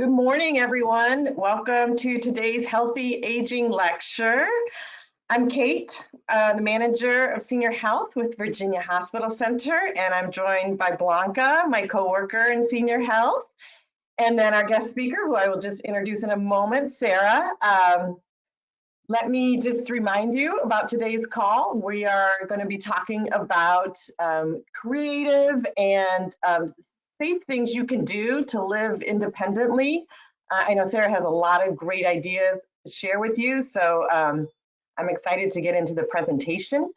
Good morning, everyone. Welcome to today's Healthy Aging Lecture. I'm Kate, uh, the manager of senior health with Virginia Hospital Center, and I'm joined by Blanca, my coworker in senior health, and then our guest speaker, who I will just introduce in a moment, Sarah. Um, let me just remind you about today's call. We are going to be talking about um, creative and um, safe things you can do to live independently. Uh, I know Sarah has a lot of great ideas to share with you, so um, I'm excited to get into the presentation.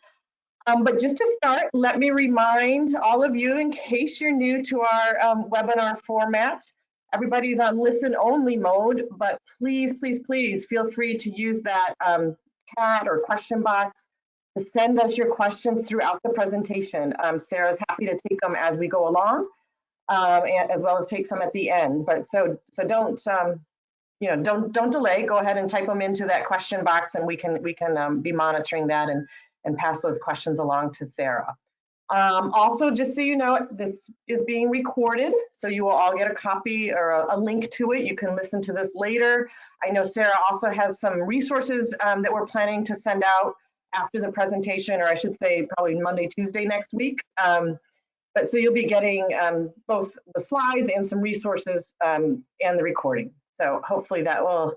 Um, but just to start, let me remind all of you, in case you're new to our um, webinar format, everybody's on listen only mode, but please, please, please feel free to use that um, chat or question box to send us your questions throughout the presentation. Um, Sarah's happy to take them as we go along, um, and, as well as take some at the end. But so, so don't, um, you know, don't don't delay. Go ahead and type them into that question box, and we can we can um, be monitoring that and and pass those questions along to Sarah. Um, also, just so you know, this is being recorded, so you will all get a copy or a, a, link to it. You can listen to this later. I know Sarah also has some resources um, that we're planning to send out after the presentation, or I should say probably Monday, Tuesday next week. Um, but so you'll be getting um, both the slides and some resources um, and the recording. So hopefully that will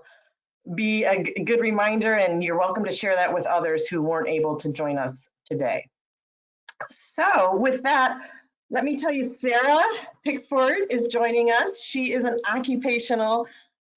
be a good reminder and you're welcome to share that with others who weren't able to join us today. So with that, let me tell you, Sarah Pickford is joining us. She is an occupational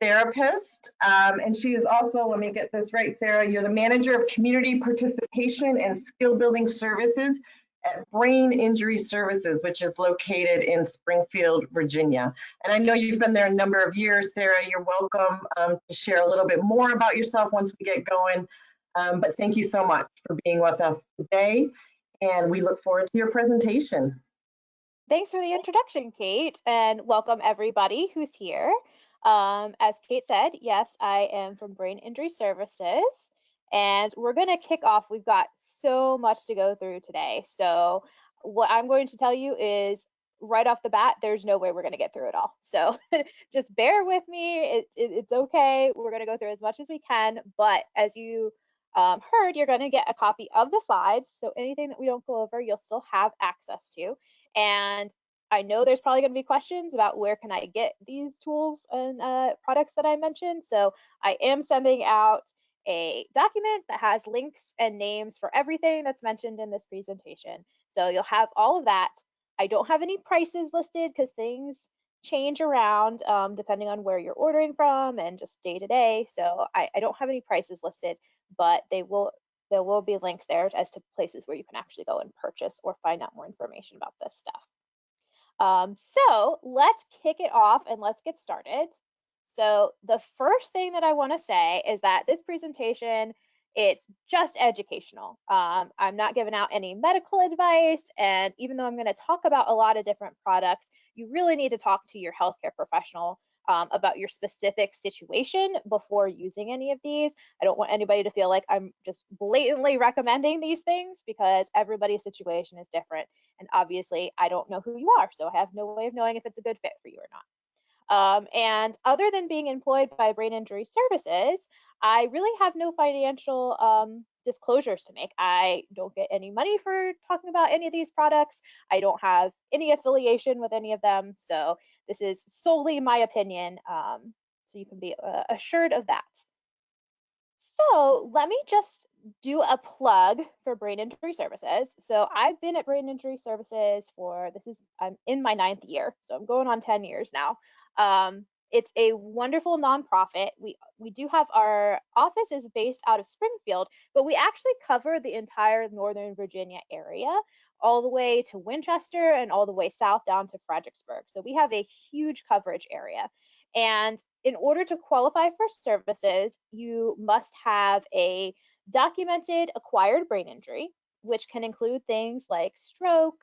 therapist, um, and she is also, let me get this right, Sarah, you're the manager of community participation and skill building services at Brain Injury Services, which is located in Springfield, Virginia. And I know you've been there a number of years, Sarah. You're welcome um, to share a little bit more about yourself once we get going. Um, but thank you so much for being with us today. And we look forward to your presentation. Thanks for the introduction, Kate, and welcome everybody who's here. Um, as Kate said, yes, I am from Brain Injury Services. And we're going to kick off. We've got so much to go through today. So, what I'm going to tell you is right off the bat, there's no way we're going to get through it all. So, just bear with me. It, it, it's okay. We're going to go through as much as we can. But as you um, heard, you're going to get a copy of the slides. So, anything that we don't go over, you'll still have access to. And I know there's probably going to be questions about where can I get these tools and uh, products that I mentioned. So I am sending out a document that has links and names for everything that's mentioned in this presentation. So you'll have all of that. I don't have any prices listed because things change around um, depending on where you're ordering from and just day to day. So I, I don't have any prices listed, but they will there will be links there as to places where you can actually go and purchase or find out more information about this stuff. Um, so let's kick it off and let's get started. So the first thing that I want to say is that this presentation, it's just educational. Um, I'm not giving out any medical advice. And even though I'm going to talk about a lot of different products, you really need to talk to your healthcare professional um, about your specific situation before using any of these. I don't want anybody to feel like I'm just blatantly recommending these things because everybody's situation is different. And obviously, I don't know who you are, so I have no way of knowing if it's a good fit for you or not. Um, and other than being employed by Brain Injury Services, I really have no financial um, disclosures to make. I don't get any money for talking about any of these products. I don't have any affiliation with any of them. So this is solely my opinion. Um, so you can be uh, assured of that. So let me just do a plug for Brain Injury Services. So I've been at Brain Injury Services for this is I'm in my ninth year, so I'm going on 10 years now. Um, it's a wonderful nonprofit. We we do have our office is based out of Springfield, but we actually cover the entire Northern Virginia area, all the way to Winchester and all the way south down to Fredericksburg. So we have a huge coverage area. And in order to qualify for services, you must have a documented acquired brain injury, which can include things like stroke,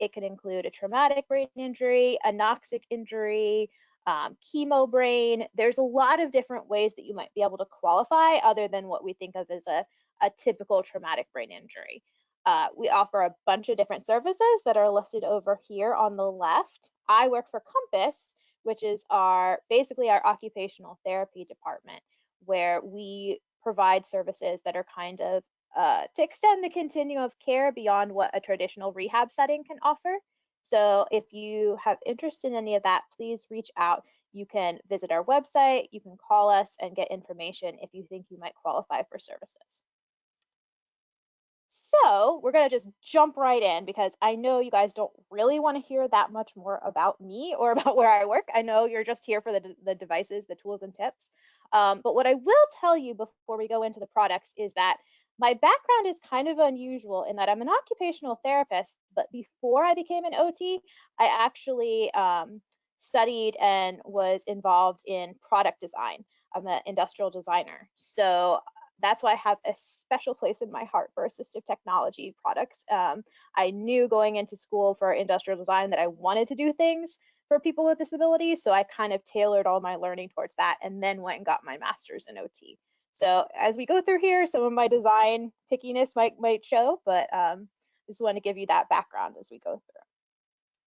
it can include a traumatic brain injury, anoxic injury, um, chemo brain. There's a lot of different ways that you might be able to qualify other than what we think of as a, a typical traumatic brain injury. Uh, we offer a bunch of different services that are listed over here on the left. I work for Compass, which is our basically our occupational therapy department, where we provide services that are kind of uh, to extend the continuum of care beyond what a traditional rehab setting can offer. So if you have interest in any of that, please reach out. You can visit our website, you can call us and get information if you think you might qualify for services. So we're going to just jump right in because I know you guys don't really want to hear that much more about me or about where I work. I know you're just here for the, the devices, the tools and tips. Um, but what I will tell you before we go into the products is that my background is kind of unusual in that I'm an occupational therapist, but before I became an OT, I actually um, studied and was involved in product design. I'm an industrial designer. So that's why I have a special place in my heart for assistive technology products. Um, I knew going into school for industrial design that I wanted to do things for people with disabilities. So I kind of tailored all my learning towards that and then went and got my master's in OT. So as we go through here, some of my design pickiness might, might show, but um, just want to give you that background as we go through.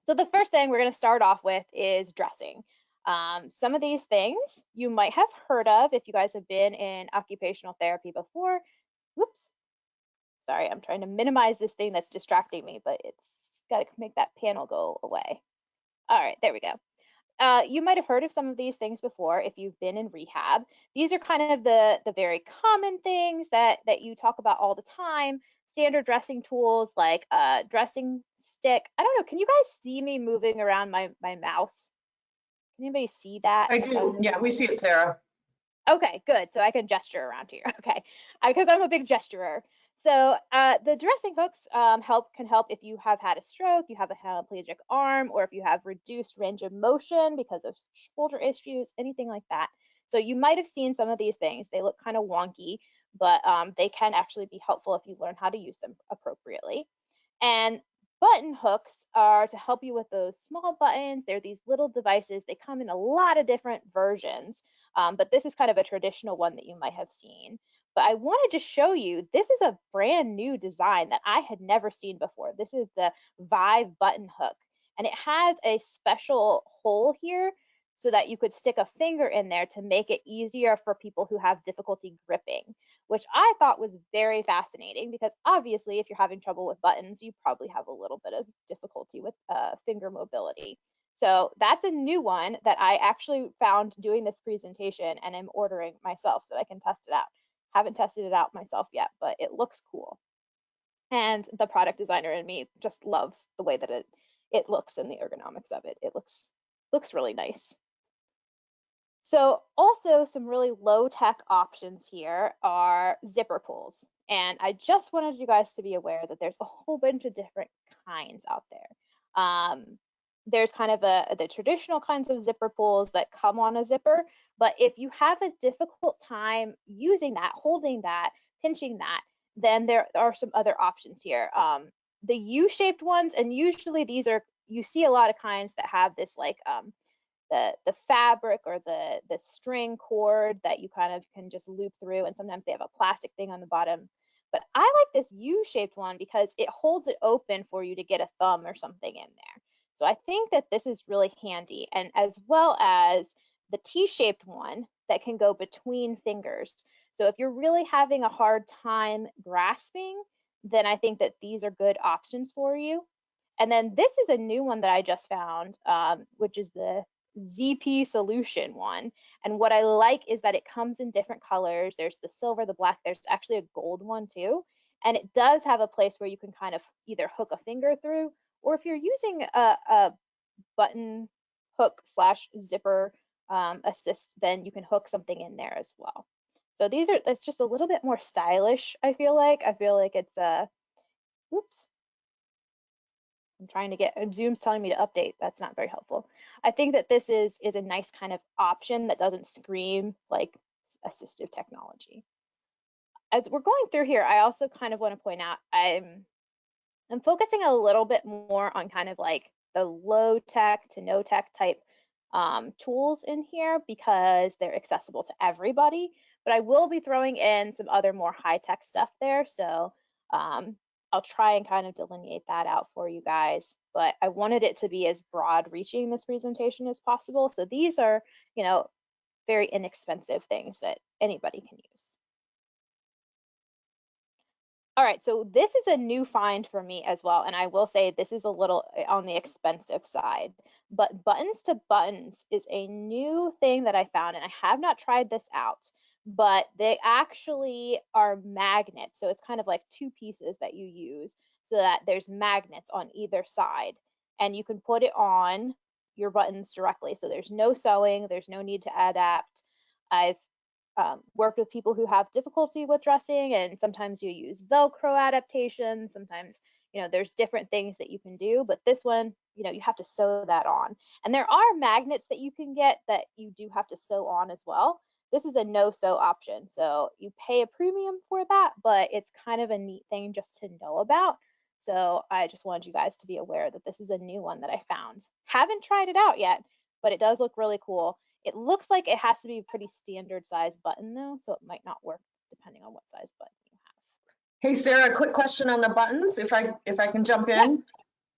So the first thing we're going to start off with is dressing. Um, some of these things you might have heard of if you guys have been in occupational therapy before. Whoops. Sorry, I'm trying to minimize this thing that's distracting me, but it's got to make that panel go away. All right, there we go. Uh, you might have heard of some of these things before if you've been in rehab. These are kind of the, the very common things that, that you talk about all the time. Standard dressing tools like a uh, dressing stick. I don't know, can you guys see me moving around my, my mouse? Can anybody see that? I do, yeah, we see it, Sarah. Okay, good. So I can gesture around here. Okay, because I'm a big gesturer. So uh, the dressing hooks um, help can help if you have had a stroke, you have a hemiplegic arm, or if you have reduced range of motion because of shoulder issues, anything like that. So you might have seen some of these things. They look kind of wonky, but um, they can actually be helpful if you learn how to use them appropriately. And button hooks are to help you with those small buttons. They're these little devices. They come in a lot of different versions, um, but this is kind of a traditional one that you might have seen. But I wanted to show you, this is a brand new design that I had never seen before. This is the Vive button hook, and it has a special hole here so that you could stick a finger in there to make it easier for people who have difficulty gripping, which I thought was very fascinating because obviously if you're having trouble with buttons, you probably have a little bit of difficulty with uh, finger mobility. So that's a new one that I actually found doing this presentation and I'm ordering myself so I can test it out. Haven't tested it out myself yet, but it looks cool. And the product designer in me just loves the way that it it looks and the ergonomics of it. It looks looks really nice. So also some really low tech options here are zipper pulls. And I just wanted you guys to be aware that there's a whole bunch of different kinds out there. Um, there's kind of a the traditional kinds of zipper pulls that come on a zipper, but if you have a difficult time using that, holding that, pinching that, then there are some other options here. Um, the U-shaped ones, and usually these are, you see a lot of kinds that have this like um, the, the fabric or the, the string cord that you kind of can just loop through. And sometimes they have a plastic thing on the bottom. But I like this U-shaped one because it holds it open for you to get a thumb or something in there. So I think that this is really handy. And as well as the T-shaped one that can go between fingers. So if you're really having a hard time grasping, then I think that these are good options for you. And then this is a new one that I just found, um, which is the ZP solution one. And what I like is that it comes in different colors. There's the silver, the black, there's actually a gold one too. And it does have a place where you can kind of either hook a finger through, or if you're using a, a button hook slash zipper um, assist, then you can hook something in there as well. So these are, it's just a little bit more stylish, I feel like. I feel like it's a, oops. I'm trying to get, Zoom's telling me to update. That's not very helpful. I think that this is, is a nice kind of option that doesn't scream like assistive technology. As we're going through here, I also kind of want to point out, I'm, I'm focusing a little bit more on kind of like the low tech to no tech type um, tools in here because they're accessible to everybody. But I will be throwing in some other more high tech stuff there. So um, I'll try and kind of delineate that out for you guys, but I wanted it to be as broad reaching this presentation as possible. So these are, you know, very inexpensive things that anybody can use. All right, so this is a new find for me as well. And I will say this is a little eh, on the expensive side, but buttons to buttons is a new thing that I found and I have not tried this out, but they actually are magnets. So it's kind of like two pieces that you use so that there's magnets on either side and you can put it on your buttons directly. So there's no sewing, there's no need to adapt. I've um, worked with people who have difficulty with dressing and sometimes you use velcro adaptation sometimes you know there's different things that you can do but this one you know you have to sew that on. And there are magnets that you can get that you do have to sew on as well. This is a no sew option so you pay a premium for that but it's kind of a neat thing just to know about. So i just wanted you guys to be aware that this is a new one that i found. Haven't tried it out yet but it does look really cool it looks like it has to be a pretty standard size button though, so it might not work depending on what size button you have. Hey, Sarah, quick question on the buttons, if I, if I can jump in.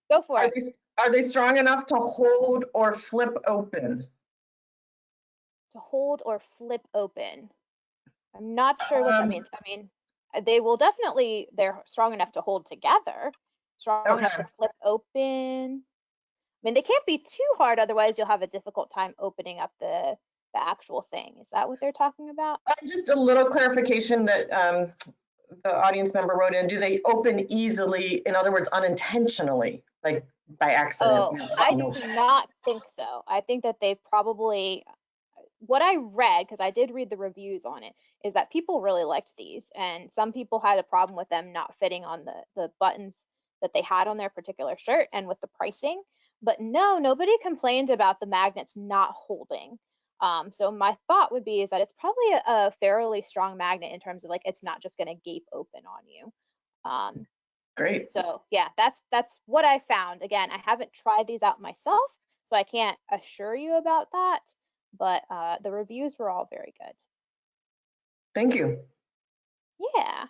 Yeah, go for Are it. they, are they strong enough to hold or flip open? To hold or flip open. I'm not sure what that Um, means. I mean, uh, they will definitely, they're strong enough to hold together, strong enough to flip open. I mean, they can't be too hard, otherwise you'll have a difficult time opening up the the actual thing. Is that what they're talking about? Uh, Just a little clarification that um, the audience member wrote in. Do they open easily, in other words, unintentionally, like by accident? Oh, I do not think so. I think that they've probably, what I read, because I did read the reviews on it, is that people really liked these, and some people had a problem with them not fitting on the the buttons that they had on their particular shirt and with the pricing. But no, nobody complained about the magnets not holding. Um, so my thought would be is that it's probably a, a fairly strong magnet in terms of like it's not just going to gape open on you. Um, Great. so yeah, that's that's what I found. Again, I haven't tried these out myself, so I can't assure you about that. But uh, the reviews were all very good. Thank you. Yeah.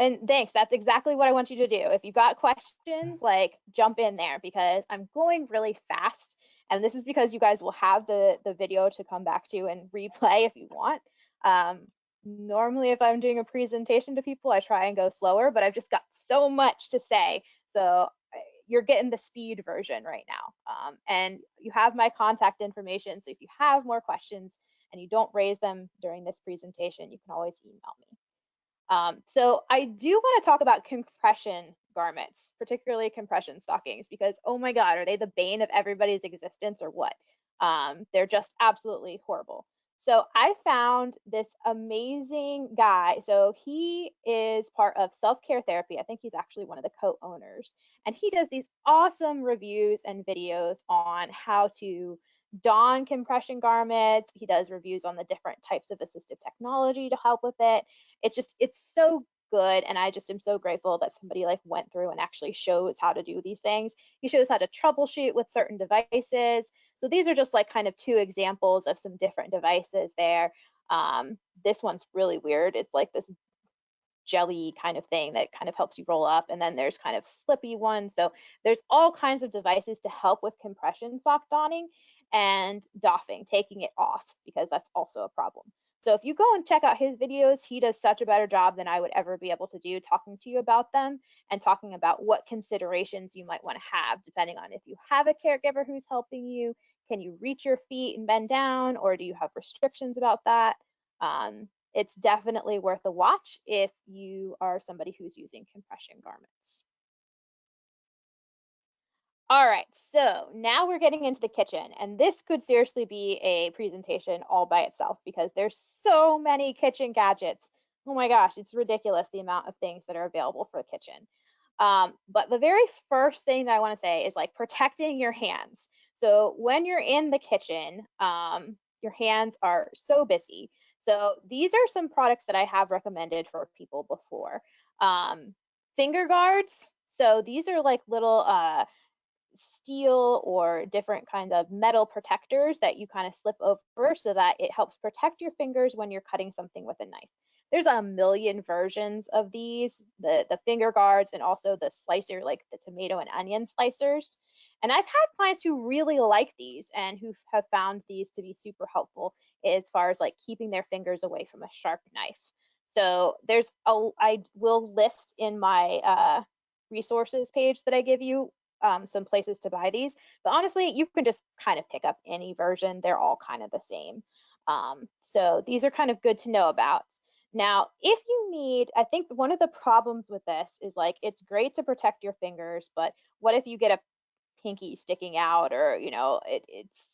And thanks. That's exactly what I want you to do. If you've got questions, like jump in there because I'm going really fast. And this is because you guys will have the, the video to come back to and replay if you want. Um, normally, if I'm doing a presentation to people, I try and go slower, but I've just got so much to say. So uh, you're getting the speed version right now. Um, and you have my contact information. So if you have more questions and you don't raise them during this presentation, you can always email me. Um, so I do want to talk about compression garments, particularly compression stockings, because oh my God, are they the bane of everybody's existence or what? Um, they're just absolutely horrible. So I found this amazing guy. So he is part of Self Care Therapy. I think he's actually one of the co owners. And he does these awesome reviews and videos on how to don compression garments. He does reviews on the different types of assistive technology to help with it. It's just, it's so good. And I just am so grateful that somebody like went through and actually shows how to do these things. He shows how to troubleshoot with certain devices. So these are just like kind of two examples of some different devices there. Um, this one's really weird. It's like this jelly kind of thing that kind of helps you roll up. And then there's kind of slippy ones. So there's all kinds of devices to help with compression sock donning and doffing, taking it off, because that's also a problem. So if you go and check out his videos, he does such a better job than I would ever be able to do talking to you about them and talking about what considerations you might want to have depending on if you have a caregiver who's helping you, can you reach your feet and bend down, or do you have restrictions about that? Um, it's definitely worth a watch if you are somebody who's using compression garments. All right, so now we're getting into the kitchen, and this could seriously be a presentation all by itself because there's so many kitchen gadgets. Oh my gosh, it's ridiculous the amount of things that are available for the kitchen. Um, but the very first thing that I want to say is like protecting your hands. So when you're in the kitchen, um, your hands are so busy. So these are some products that I have recommended for people before. Um, finger guards. So these are like little uh, steel or different kinds of metal protectors that you kind of slip over so that it helps protect your fingers when you're cutting something with a knife. there's a million versions of these, the, the finger guards and also the slicer, like the tomato and onion slicers. And I've had clients who really like these and who have found these to be super helpful as far as like keeping their fingers away from a sharp knife. So there's a, I will list in my uh, resources page that I give you um, some places to buy these. But honestly, you can just kind of pick up any version. They're all kind of the same. Um, so these are kind of good to know about. Now, if you need, I think one of the problems with this is like, it's great to protect your fingers, but what if you get a pinky sticking out or, you know, it, it's,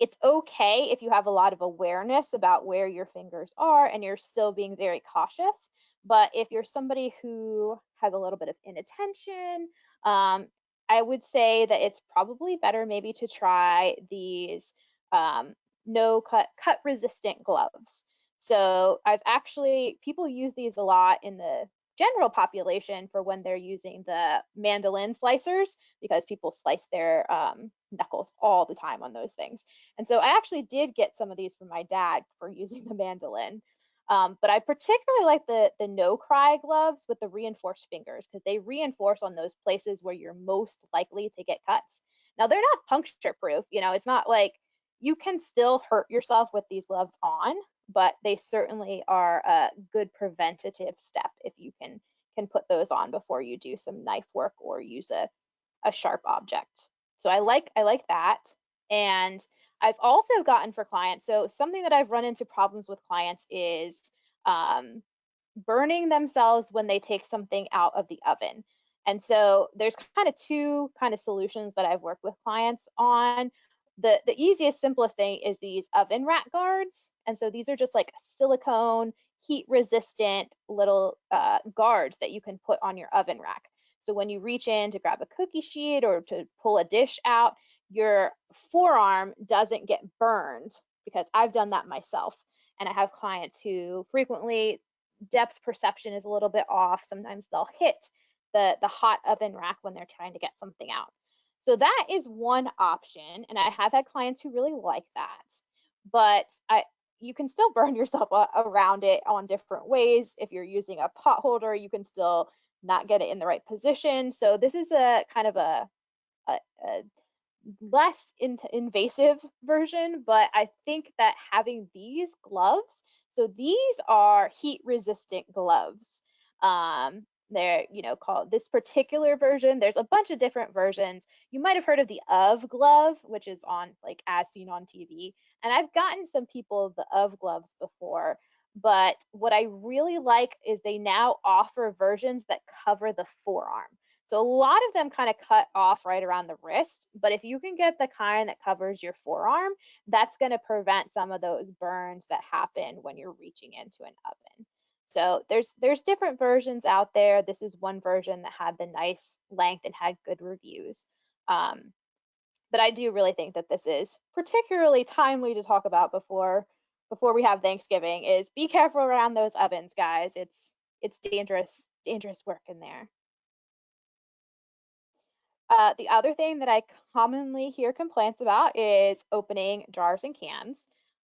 it's okay if you have a lot of awareness about where your fingers are and you're still being very cautious. But if you're somebody who has a little bit of inattention, um, I would say that it's probably better maybe to try these um, no cut, cut resistant gloves. So I've actually, people use these a lot in the general population for when they're using the mandolin slicers because people slice their um, knuckles all the time on those things. And so I actually did get some of these from my dad for using the mandolin. Um, but I particularly like the, the NoCry gloves with the reinforced fingers because they reinforce on those places where you're most likely to get cuts. Now they're not puncture proof, you know, it's not like you can still hurt yourself with these gloves on, but they certainly are a good preventative step if you can can put those on before you do some knife work or use a, a sharp object. So I like I like that. And I've also gotten for clients, so something that I've run into problems with clients is um, burning themselves when they take something out of the oven. And so there's kind of two kind of solutions that I've worked with clients on. The, the easiest, simplest thing is these oven rack guards. And so these are just like silicone, heat resistant little uh, guards that you can put on your oven rack. So when you reach in to grab a cookie sheet or to pull a dish out, your forearm doesn't get burned because I've done that myself. And I have clients who frequently depth perception is a little bit off. Sometimes they'll hit the, the hot oven rack when they're trying to get something out. So that is one option. And I have had clients who really like that. But I, you can still burn yourself around it on different ways. If you're using a pot holder, you can still not get it in the right position. So this is a kind of a, a, a less in invasive version, but I think that having these gloves, so these are heat resistant gloves. Um, they're, you know, called this particular version. There's a bunch of different versions. You might have heard of the Ove Glove, which is on like as seen on TV. And I've gotten some people the Ove Gloves before, but what I really like is they now offer versions that cover the forearm. So a lot of them kind of cut off right around the wrist, but if you can get the kind that covers your forearm, that's going to prevent some of those burns that happen when you're reaching into an oven. So there's there's different versions out there. This is one version that had the nice length and had good reviews. Um, but I do really think that this is particularly timely to talk about before before we have Thanksgiving is be careful around those ovens, guys. It's it's dangerous, dangerous work in there. Uh, the other thing that I commonly hear complaints about is opening jars and cans,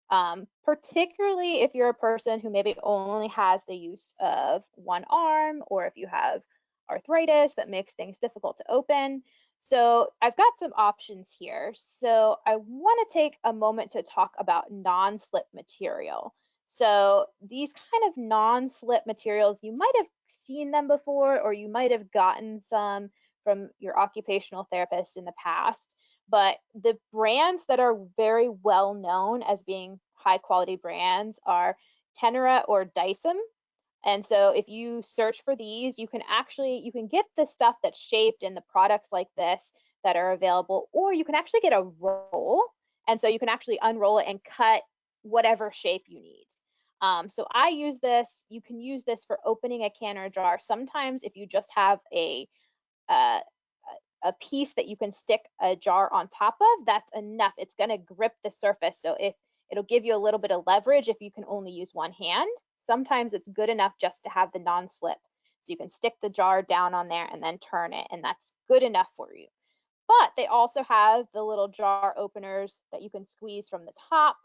um, particularly if you're a person who maybe only has the use of one arm or if you have arthritis that makes things difficult to open. So I've got some options here. So I want to take a moment to talk about non-slip material. So these kind of non-slip materials, you might have seen them before or you might have gotten some from your occupational therapist in the past. But the brands that are very well known as being high quality brands are Tenura or Dycem. And so if you search for these, you can actually, you can get the stuff that's shaped in the products like this that are available, or you can actually get a roll. And so you can actually unroll it and cut whatever shape you need. Um, so I use this, you can use this for opening a can or jar. Sometimes if you just have a uh, a piece that you can stick a jar on top of, that's enough. It's going to grip the surface. So if it'll give you a little bit of leverage if you can only use one hand, sometimes it's good enough just to have the non-slip. So you can stick the jar down on there and then turn it, and that's good enough for you. But they also have the little jar openers that you can squeeze from the top.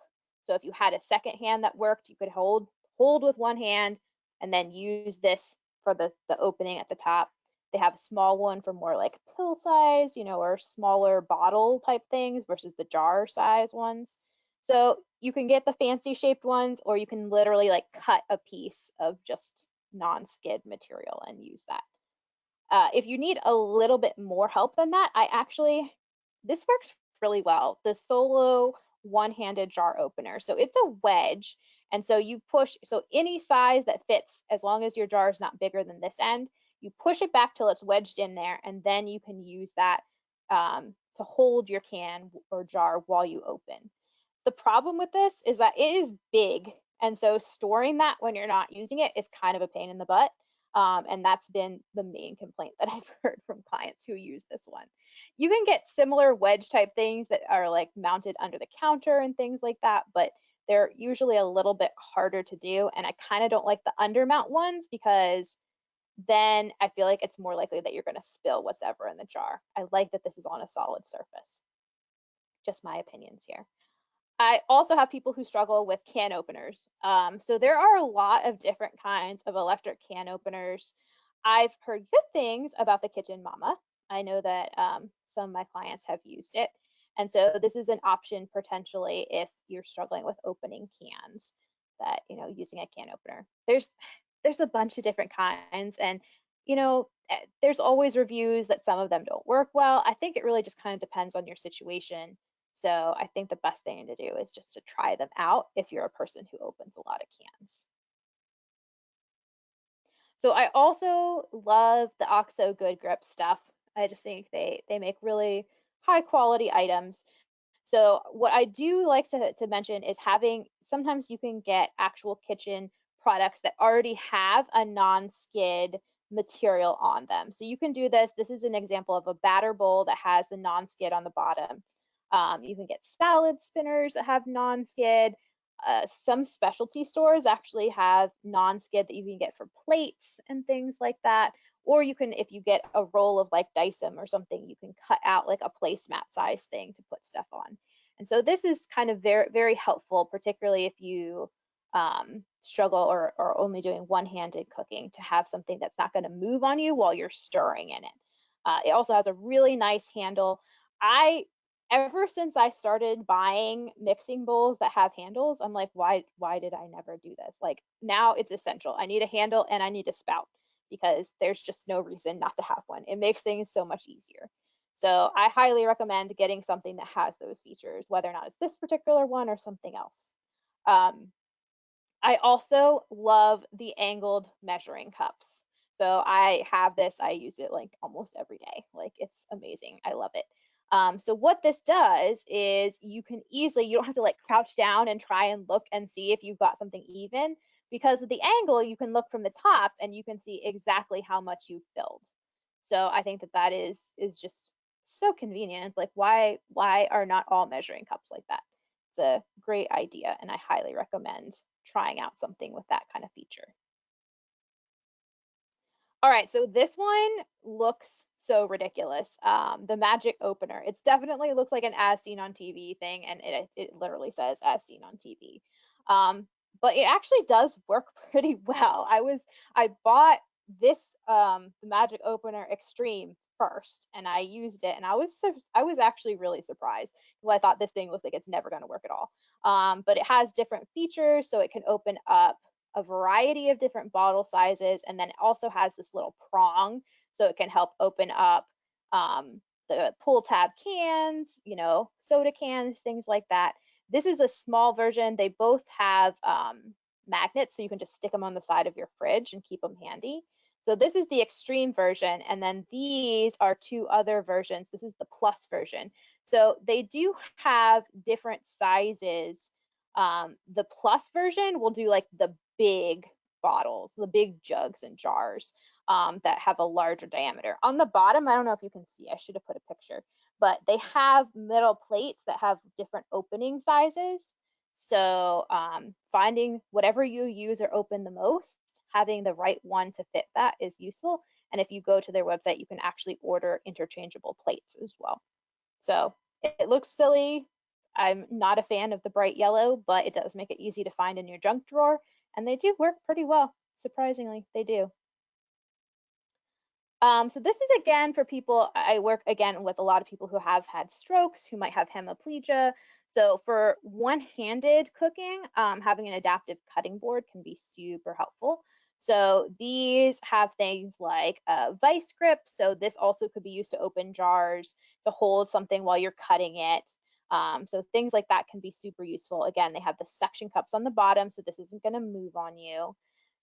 So if you had a second hand that worked, you could hold hold with one hand and then use this for the, the opening at the top. They have a small one for more like pill size, you know, or smaller bottle type things versus the jar size ones. So you can get the fancy shaped ones or you can literally like cut a piece of just non-skid material and use that. Uh, if you need a little bit more help than that, I actually, this works really well. The Solo one-handed jar opener. So it's a wedge. And so you push, so any size that fits, as long as your jar is not bigger than this end, you push it back till it's wedged in there, and then you can use that um, to hold your can or jar while you open. The problem with this is that it is big, and so storing that when you're not using it is kind of a pain in the butt. Um, and that's been the main complaint that I've heard from clients who use this one. You can get similar wedge type things that are like mounted under the counter and things like that, but they're usually a little bit harder to do. And I kind of don't like the undermount ones because then I feel like it's more likely that you're going to spill what's ever in the jar. I like that this is on a solid surface. Just my opinions here. I also have people who struggle with can openers. Um, so there are a lot of different kinds of electric can openers. I've heard good things about the Kitchen Mama. I know that um, some of my clients have used it. And so this is an option potentially if you're struggling with opening cans that, you know, using a can opener. There's there's a bunch of different kinds and you know, eh, there's always reviews that some of them don't work well. I think it really just kind of depends on your situation so I think the best thing to do is just to try them out if you're a person who opens a lot of cans. So I also love the OXO Good Grip stuff. I just think they, they make really high quality items. So what I do like to, to mention is having, sometimes you can get actual kitchen products that already have a non-skid material on them. So you can do this. This is an example of a batter bowl that has the non-skid on the bottom. Um, you can get salad spinners that have non-skid. Uh, some specialty stores actually have non-skid that you can get for plates and things like that. Or you can, if you get a roll of like Dycem or something, you can cut out like a placemat size thing to put stuff on. And so this is kind of very, very helpful, particularly if you um, struggle or, or only doing one-handed cooking to have something that's not going to move on you while you're stirring in it. Uh, it also has a really nice handle. I ever since I started buying mixing bowls that have handles, I'm like, why why did I never do this? Like now it's essential. I need a handle and I need a spout because there's just no reason not to have one. It makes things so much easier. So I highly recommend getting something that has those features, whether or not it's this particular one or something else. Um, I also love the angled measuring cups. So I have this, I use it like almost every day. Like it's amazing. I love it. Um, so what this does is you can easily, you don't have to like crouch down and try and look and see if you've got something even because of the angle, you can look from the top and you can see exactly how much you've filled. So I think that that is, is just so convenient. Like, why, why are not all measuring cups like that? It's a great idea and I highly recommend trying out something with that kind of feature. All right, so this one looks so ridiculous. Um, the magic opener. It's definitely looks like an as seen on TV thing, and it it literally says as seen on TV. Um, but it actually does work pretty well. I was I bought this um, the magic opener extreme first, and I used it, and I was I was actually really surprised because I thought this thing looks like it's never going to work at all. Um, but it has different features, so it can open up a variety of different bottle sizes, and then it also has this little prong, so it can help open up um, the pull tab cans, you know, soda cans, things like that. This is a small version. They both have um, magnets, so you can just stick them on the side of your fridge and keep them handy. So this is the extreme version, and then these are two other versions. This is the plus version. So they do have different sizes. Um, the plus version will do like the big bottles, the big jugs and jars um, that have a larger diameter. On the bottom, I don't know if you can see, I should have put a picture, but they have metal plates that have different opening sizes. So um, finding whatever you use or open the most, having the right one to fit that is useful. And if you go to their website, you can actually order interchangeable plates as well. So it looks silly. I'm not a fan of the bright yellow, but it does make it easy to find in your junk drawer and they do work pretty well. Surprisingly, they do. Um, so this is again for people, I work again with a lot of people who have had strokes, who might have hemiplegia. So for one-handed cooking, um, having an adaptive cutting board can be super helpful. So these have things like a vice grip. So this also could be used to open jars, to hold something while you're cutting it. Um, so things like that can be super useful. Again, they have the suction cups on the bottom, so this isn't gonna move on you.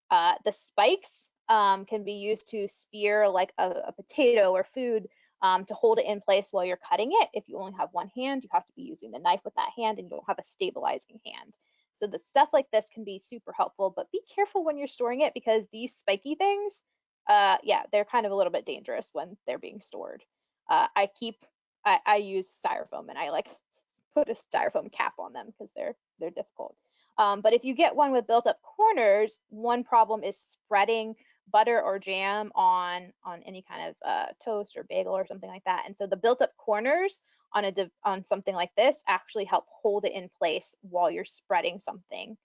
Uh, the spikes um, can be used to spear like a, a potato or food um, to hold it in place while you're cutting it. If you only have one hand, you have to be using the knife with that hand and you don't have a stabilizing hand. So the stuff like this can be super helpful, but be careful when you're storing it because these spiky things, uh, yeah, they're kind of a little bit dangerous when they're being stored. Uh, I keep, I, I use styrofoam and I like put a styrofoam cap on them because they're they're difficult. Um, but if you get one with built up corners, one problem is spreading butter or jam on on any kind of uh, toast or bagel or something like that. And so the built up corners on a on something like this actually help hold it in place while you're spreading something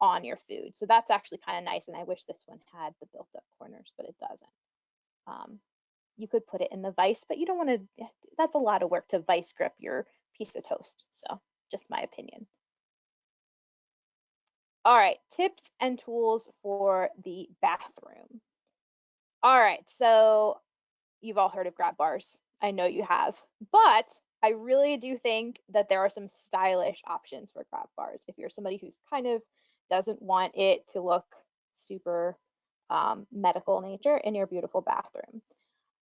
on your food. So that's actually kind of nice. And I wish this one had the built up corners, but it doesn't. Um, you could put it in the vise, but you don't want to, that's a lot of work to vice grip your piece of toast. So just my opinion. All right, tips and tools for the bathroom. All right, so you've all heard of grab bars. I know you have, but I really do think that there are some stylish options for grab bars. If you're somebody who's kind of doesn't want it to look super um, medical nature in your beautiful bathroom.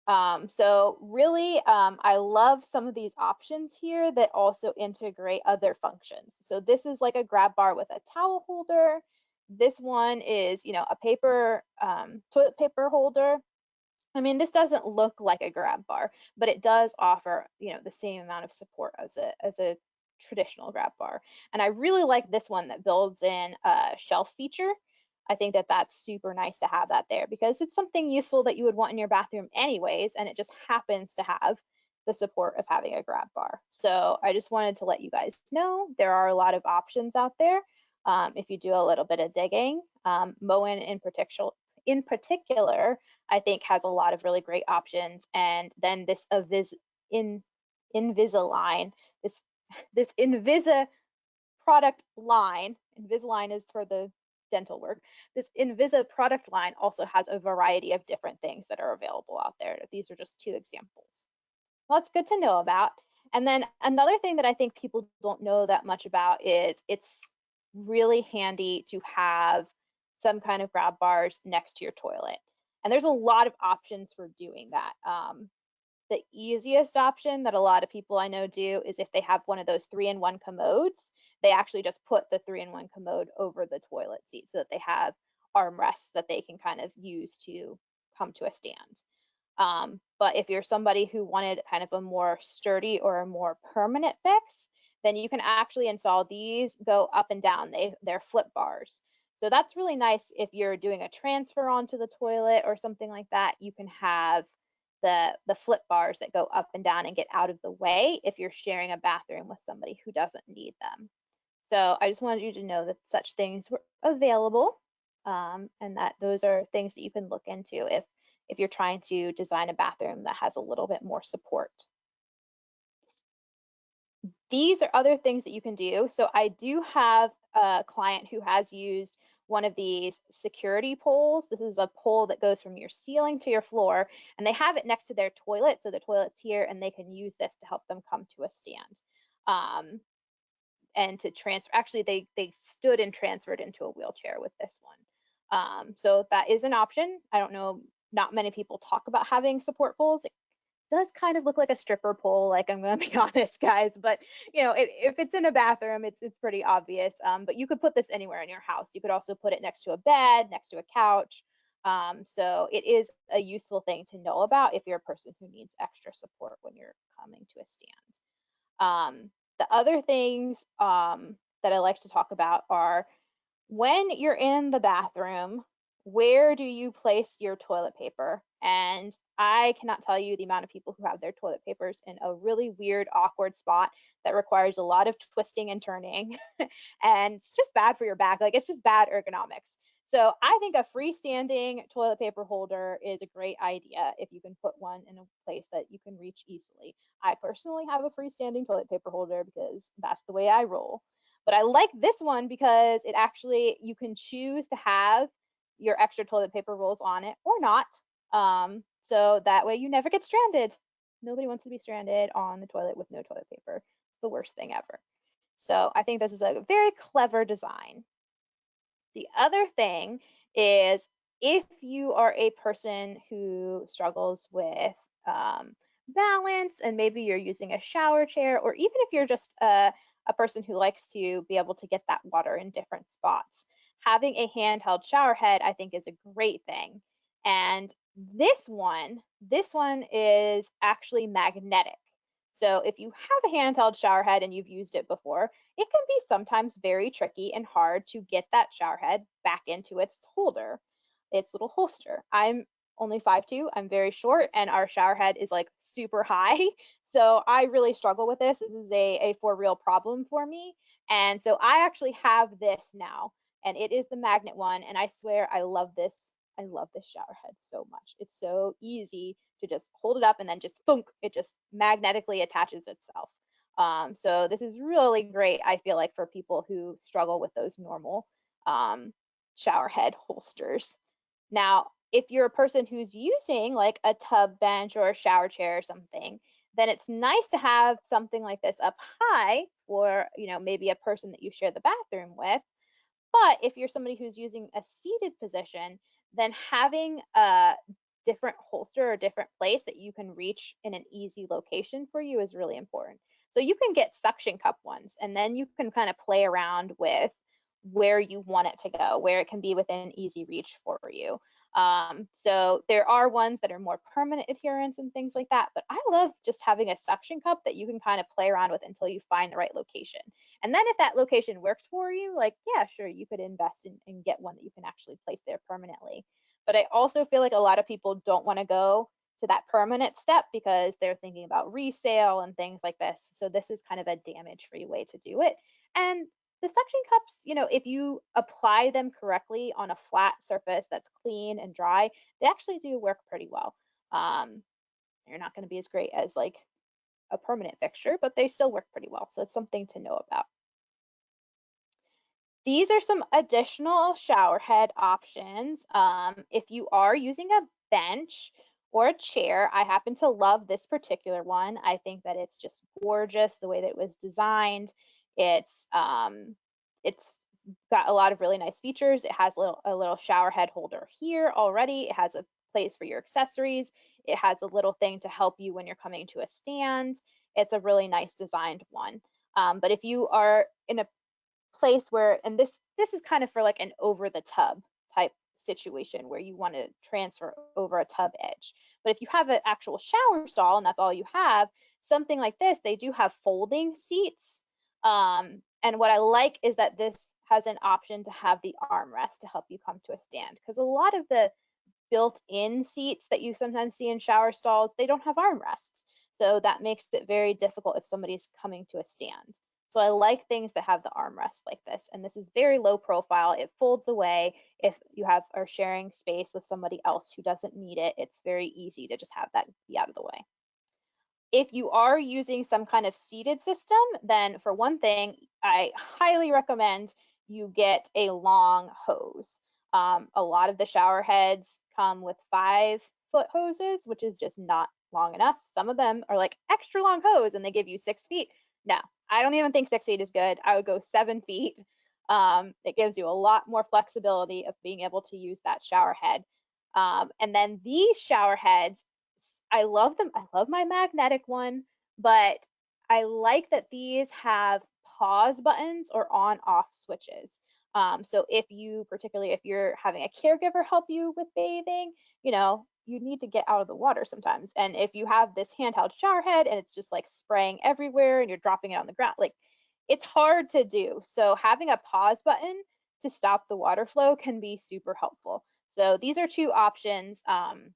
Um, so really, um, I love some of these options here that also integrate other functions. So this is like a grab bar with a towel holder. This one is, you know, a paper, um, toilet paper holder. I mean, this doesn't look like a grab bar, but it does offer, you know, the same amount of support as a, as a traditional grab bar. And I really like this one that builds in a shelf feature. I think that that's super nice to have that there because it's something useful that you would want in your bathroom anyways, and it just happens to have the support of having a grab bar. So I just wanted to let you guys know there are a lot of options out there. Um, if you do a little bit of digging, um, Moen in particular, in particular, I think has a lot of really great options. And then this Avis in Invisalign, this this Invisa product line, Invisalign is for the dental work. This Invisa product line also has a variety of different things that are available out there. These are just two examples. Well, it's good to know about. And then another thing that I think people don't know that much about is it's really handy to have some kind of grab bars next to your toilet. And there's a lot of options for doing that. Um, the easiest option that a lot of people I know do is if they have one of those three in one commodes, they actually just put the three in one commode over the toilet seat so that they have armrests that they can kind of use to come to a stand. Um, but if you're somebody who wanted kind of a more sturdy or a more permanent fix, then you can actually install these, go up and down. They, they're flip bars. So that's really nice if you're doing a transfer onto the toilet or something like that. You can have the, the flip bars that go up and down and get out of the way if you're sharing a bathroom with somebody who doesn't need them. So I just wanted you to know that such things were available um, and that those are things that you can look into if, if you're trying to design a bathroom that has a little bit more support. These are other things that you can do. So I do have a client who has used one of these security poles. This is a pole that goes from your ceiling to your floor, and they have it next to their toilet. So the toilet's here, and they can use this to help them come to a stand. Um, and to transfer, actually, they, they stood and transferred into a wheelchair with this one. Um, so that is an option. I don't know, not many people talk about having support poles. It does kind of look like a stripper pole, like I'm gonna be honest, guys. But you know, it, if it's in a bathroom, it's it's pretty obvious. Um, but you could put this anywhere in your house. You could also put it next to a bed, next to a couch. Um, so it is a useful thing to know about if you're a person who needs extra support when you're coming to a stand. Um, the other things um, that I like to talk about are when you're in the bathroom, where do you place your toilet paper? And I cannot tell you the amount of people who have their toilet papers in a really weird, awkward spot that requires a lot of twisting and turning. and it's just bad for your back. Like it's just bad ergonomics. So I think a freestanding toilet paper holder is a great idea if you can put one in a place that you can reach easily. I personally have a freestanding toilet paper holder because that's the way I roll. But I like this one because it actually, you can choose to have your extra toilet paper rolls on it or not. Um, so that way you never get stranded. Nobody wants to be stranded on the toilet with no toilet paper. It's the worst thing ever. So I think this is a very clever design. The other thing is if you are a person who struggles with um, balance and maybe you're using a shower chair, or even if you're just a, a person who likes to be able to get that water in different spots, having a handheld shower head, I think, is a great thing. And this one, this one is actually magnetic. So if you have a handheld shower head and you've used it before, it can be sometimes very tricky and hard to get that shower head back into its holder, its little holster. I'm only 5'2", I'm very short, and our shower head is like super high. So I really struggle with this. This is a, a for real problem for me. And so I actually have this now, and it is the magnet one. And I swear I love this. I love this shower head so much. It's so easy to just hold it up and then just thunk, it just magnetically attaches itself. Um, so this is really great, I feel like, for people who struggle with those normal um, shower head holsters. Now, if you're a person who's using like a tub bench or a shower chair or something, then it's nice to have something like this up high for, you know, maybe a person that you share the bathroom with. But if you're somebody who's using a seated position, then having a different holster or different place that you can reach in an easy location for you is really important. So you can get suction cup ones and then you can kind of play around with where you want it to go, where it can be within easy reach for you. Um, so there are ones that are more permanent adherence and things like that, but I love just having a suction cup that you can kind of play around with until you find the right location. And then if that location works for you, like, yeah, sure, you could invest in and get one that you can actually place there permanently. But I also feel like a lot of people don't want to go to that permanent step because they're thinking about resale and things like this. So this is kind of a damage free way to do it. And the suction cups, you know, if you apply them correctly on a flat surface that's clean and dry, they actually do work pretty well. Um, they're not going to be as great as like a permanent fixture, but they still work pretty well. So it's something to know about. These are some additional shower head options. Um, if you are using a bench, or a chair. I happen to love this particular one. I think that it's just gorgeous the way that it was designed. It's um, it's got a lot of really nice features. It has a little, a little shower head holder here already. It has a place for your accessories. It has a little thing to help you when you're coming to a stand. It's a really nice designed one. Um, but if you are in a place where, and this this is kind of for like an over the tub type situation where you want to transfer over a tub edge. But if you have an actual shower stall and that's all you have, something like this, they do have folding seats. Um, and what I like is that this has an option to have the armrest to help you come to a stand because a lot of the built-in seats that you sometimes see in shower stalls, they don't have armrests. So that makes it very difficult if somebody's coming to a stand. So I like things that have the armrest like this. And this is very low profile. It folds away. If you have are sharing space with somebody else who doesn't need it, it's very easy to just have that be out of the way. If you are using some kind of seated system, then for one thing, I highly recommend you get a long hose. Um, a lot of the shower heads come with five foot hoses, which is just not long enough. Some of them are like extra long hose and they give you six feet. No, I don't even think six feet is good. I would go seven feet. Um, it gives you a lot more flexibility of being able to use that shower head. Um, and then these shower heads, I love them. I love my magnetic one, but I like that these have pause buttons or on off switches. Um, so if you, particularly if you're having a caregiver help you with bathing, you know, you need to get out of the water sometimes. And if you have this handheld shower head and it's just like spraying everywhere and you're dropping it on the ground, like it's hard to do. So having a pause button to stop the water flow can be super helpful. So these are two options. Um,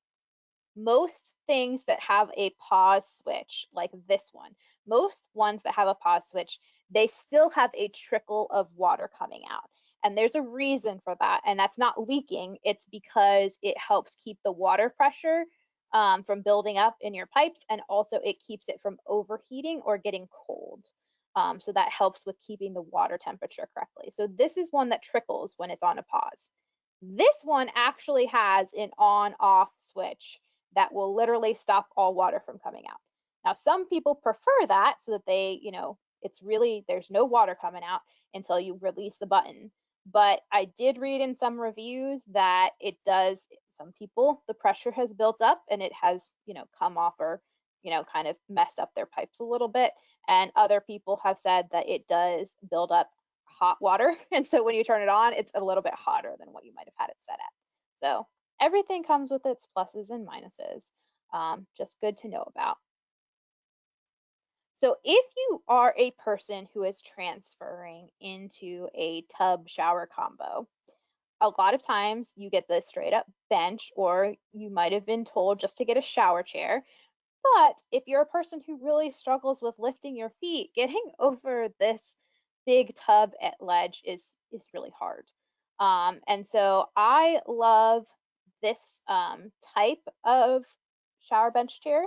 most things that have a pause switch, like this one, most ones that have a pause switch, they still have a trickle of water coming out. And there's a reason for that. And that's not leaking, it's because it helps keep the water pressure um, from building up in your pipes. And also it keeps it from overheating or getting cold. Um, so that helps with keeping the water temperature correctly. So this is one that trickles when it's on a pause. This one actually has an on off switch that will literally stop all water from coming out. Now, some people prefer that so that they, you know, it's really, there's no water coming out until you release the button. But I did read in some reviews that it does, some people, the pressure has built up and it has, you know, come off or, you know, kind of messed up their pipes a little bit. And other people have said that it does build up hot water. And so when you turn it on, it's a little bit hotter than what you might have had it set at. So everything comes with its pluses and minuses. Um, just good to know about. So if you are a person who is transferring into a tub shower combo, a lot of times you get the straight up bench or you might have been told just to get a shower chair. But if you're a person who really struggles with lifting your feet, getting over this big tub at ledge is is really hard. Um, and so I love this um, type of shower bench chair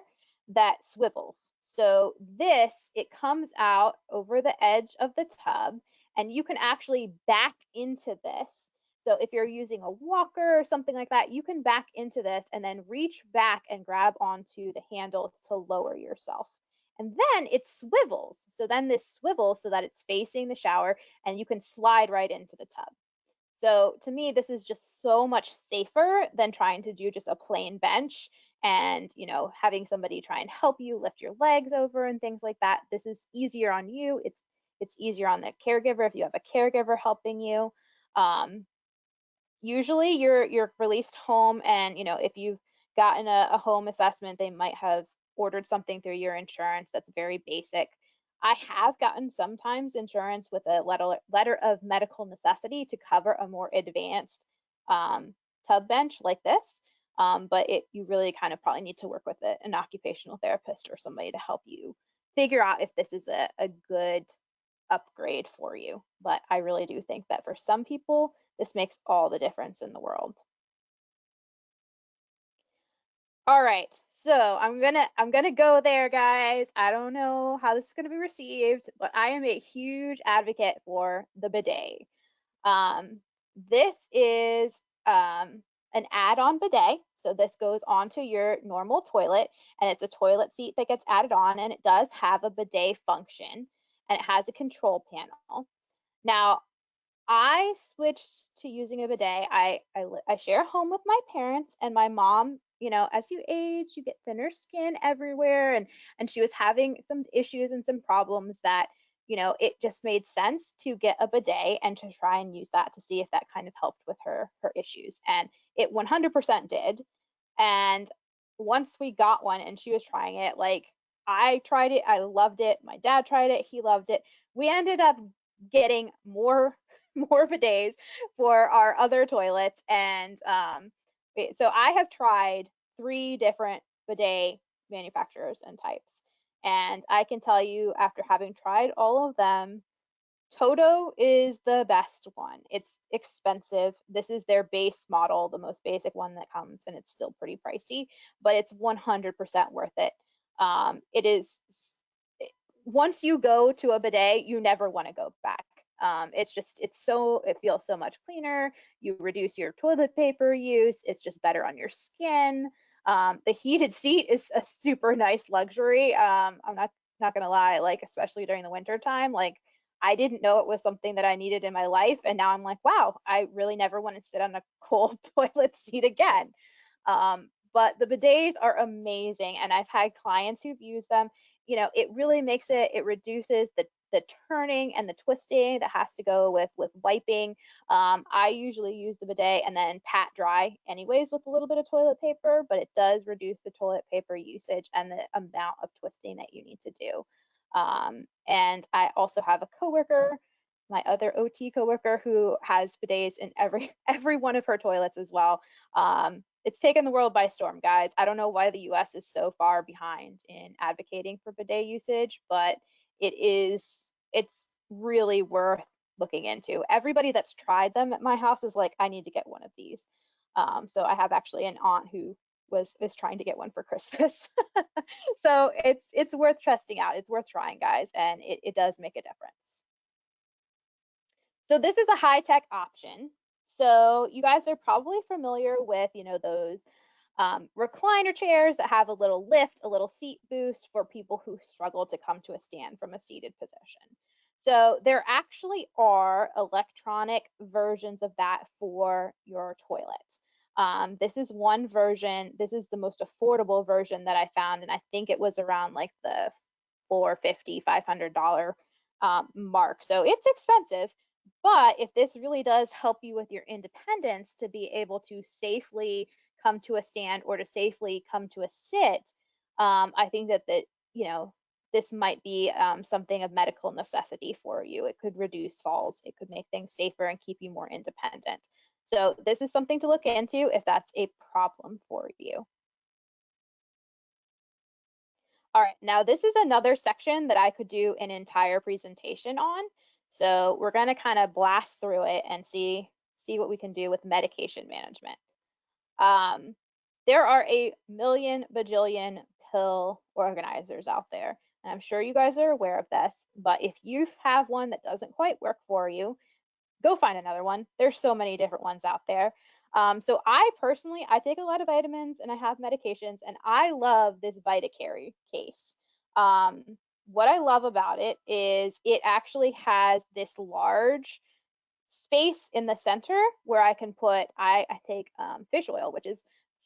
that swivels. So this, it comes out over the edge of the tub and you can actually back into this. So if you're using a walker or something like that, you can back into this and then reach back and grab onto the handles to lower yourself. And then it swivels. So then this swivels so that it's facing the shower and you can slide right into the tub. So to me, this is just so much safer than trying to do just a plain bench and you know having somebody try and help you lift your legs over and things like that. This is easier on you. It's it's easier on the caregiver if you have a caregiver helping you. Um, usually you're you're released home and you know if you've gotten a, a home assessment, they might have ordered something through your insurance that's very basic. I have gotten sometimes insurance with a letter, letter of medical necessity to cover a more advanced um, tub bench like this. Um, but it, you really kind of probably need to work with a, an occupational therapist or somebody to help you figure out if this is a, a good upgrade for you. But I really do think that for some people, this makes all the difference in the world. All right, so I'm gonna I'm gonna go there, guys. I don't know how this is gonna be received, but I am a huge advocate for the bidet. Um, this is um, an add-on bidet. So this goes onto your normal toilet, and it's a toilet seat that gets added on, and it does have a bidet function, and it has a control panel. Now, I switched to using a bidet. I, I, I share a home with my parents, and my mom you know as you age you get thinner skin everywhere and and she was having some issues and some problems that you know it just made sense to get a bidet and to try and use that to see if that kind of helped with her her issues and it 100% did and once we got one and she was trying it like i tried it i loved it my dad tried it he loved it we ended up getting more more bidets for our other toilets and um so I have tried three different bidet manufacturers and types. And I can tell you after having tried all of them, Toto is the best one. It's expensive. This is their base model, the most basic one that comes, and it's still pretty pricey, but it's 100% worth it. Um, it is, once you go to a bidet, you never want to go back. Um, it's just, it's so, it feels so much cleaner. You reduce your toilet paper use. It's just better on your skin. Um, the heated seat is a super nice luxury. Um, I'm not, not gonna lie, like, especially during the winter time, like I didn't know it was something that I needed in my life. And now I'm like, wow, I really never want to sit on a cold toilet seat again. Um, but the bidets are amazing. And I've had clients who've used them. You know, it really makes it, it reduces the the turning and the twisting that has to go with with wiping. Um, I usually use the bidet and then pat dry anyways with a little bit of toilet paper, but it does reduce the toilet paper usage and the amount of twisting that you need to do. Um, and I also have a coworker, my other OT coworker, who has bidets in every every one of her toilets as well. Um, it's taken the world by storm, guys. I don't know why the US is so far behind in advocating for bidet usage, but it is it's really worth looking into. Everybody that's tried them at my house is like, I need to get one of these. Um, so I have actually an aunt who was is trying to get one for Christmas. so it's it's worth testing out. It's worth trying, guys, and it, it does make a difference. So this is a high tech option. So you guys are probably familiar with, you know, those um, recliner chairs that have a little lift, a little seat boost for people who struggle to come to a stand from a seated position. So there actually are electronic versions of that for your toilet. Um, this is one version. This is the most affordable version that I found, and I think it was around like the 450 $500 um, mark. So it's expensive, but if this really does help you with your independence to be able to safely come to a stand or to safely come to a sit, um, I think that that you know this might be um, something of medical necessity for you. It could reduce falls. It could make things safer and keep you more independent. So this is something to look into if that's a problem for you. All right, now this is another section that I could do an entire presentation on. So we're gonna kind of blast through it and see, see what we can do with medication management. Um, there are a million bajillion pill organizers out there. And I'm sure you guys are aware of this, but if you have one that doesn't quite work for you, go find another one. There's so many different ones out there. Um, so I personally, I take a lot of vitamins and I have medications and I love this VitaCare case. Um, what I love about it is it actually has this large space in the center where I can put, I, I take um, fish oil, which is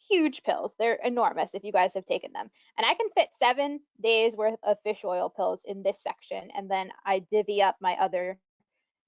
huge pills. They're enormous if you guys have taken them. And I can fit seven days worth of fish oil pills in this section. And then I divvy up my other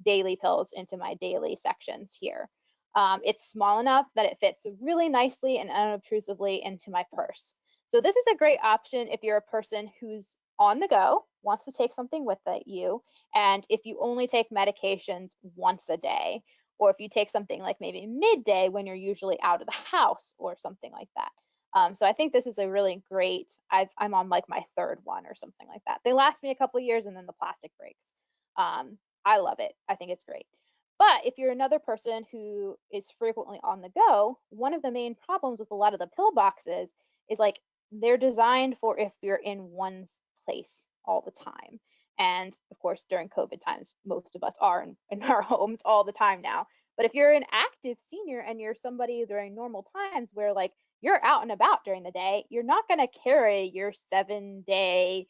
daily pills into my daily sections here. Um, it's small enough that it fits really nicely and unobtrusively into my purse. So this is a great option if you're a person who's on the go, wants to take something with you, and if you only take medications once a day, or if you take something like maybe midday when you're usually out of the house or something like that. Um, so I think this is a really great, i am on like my third one or something like that. They last me a couple years and then the plastic breaks. Um, I love it. I think it's great. But if you're another person who is frequently on the go, one of the main problems with a lot of the pill boxes is like they're designed for if you're in one place all the time. And of course, during COVID times, most of us are in, in our homes all the time now. But if you're an active senior and you're somebody during normal times where like you're out and about during the day, you're not going to carry your seven day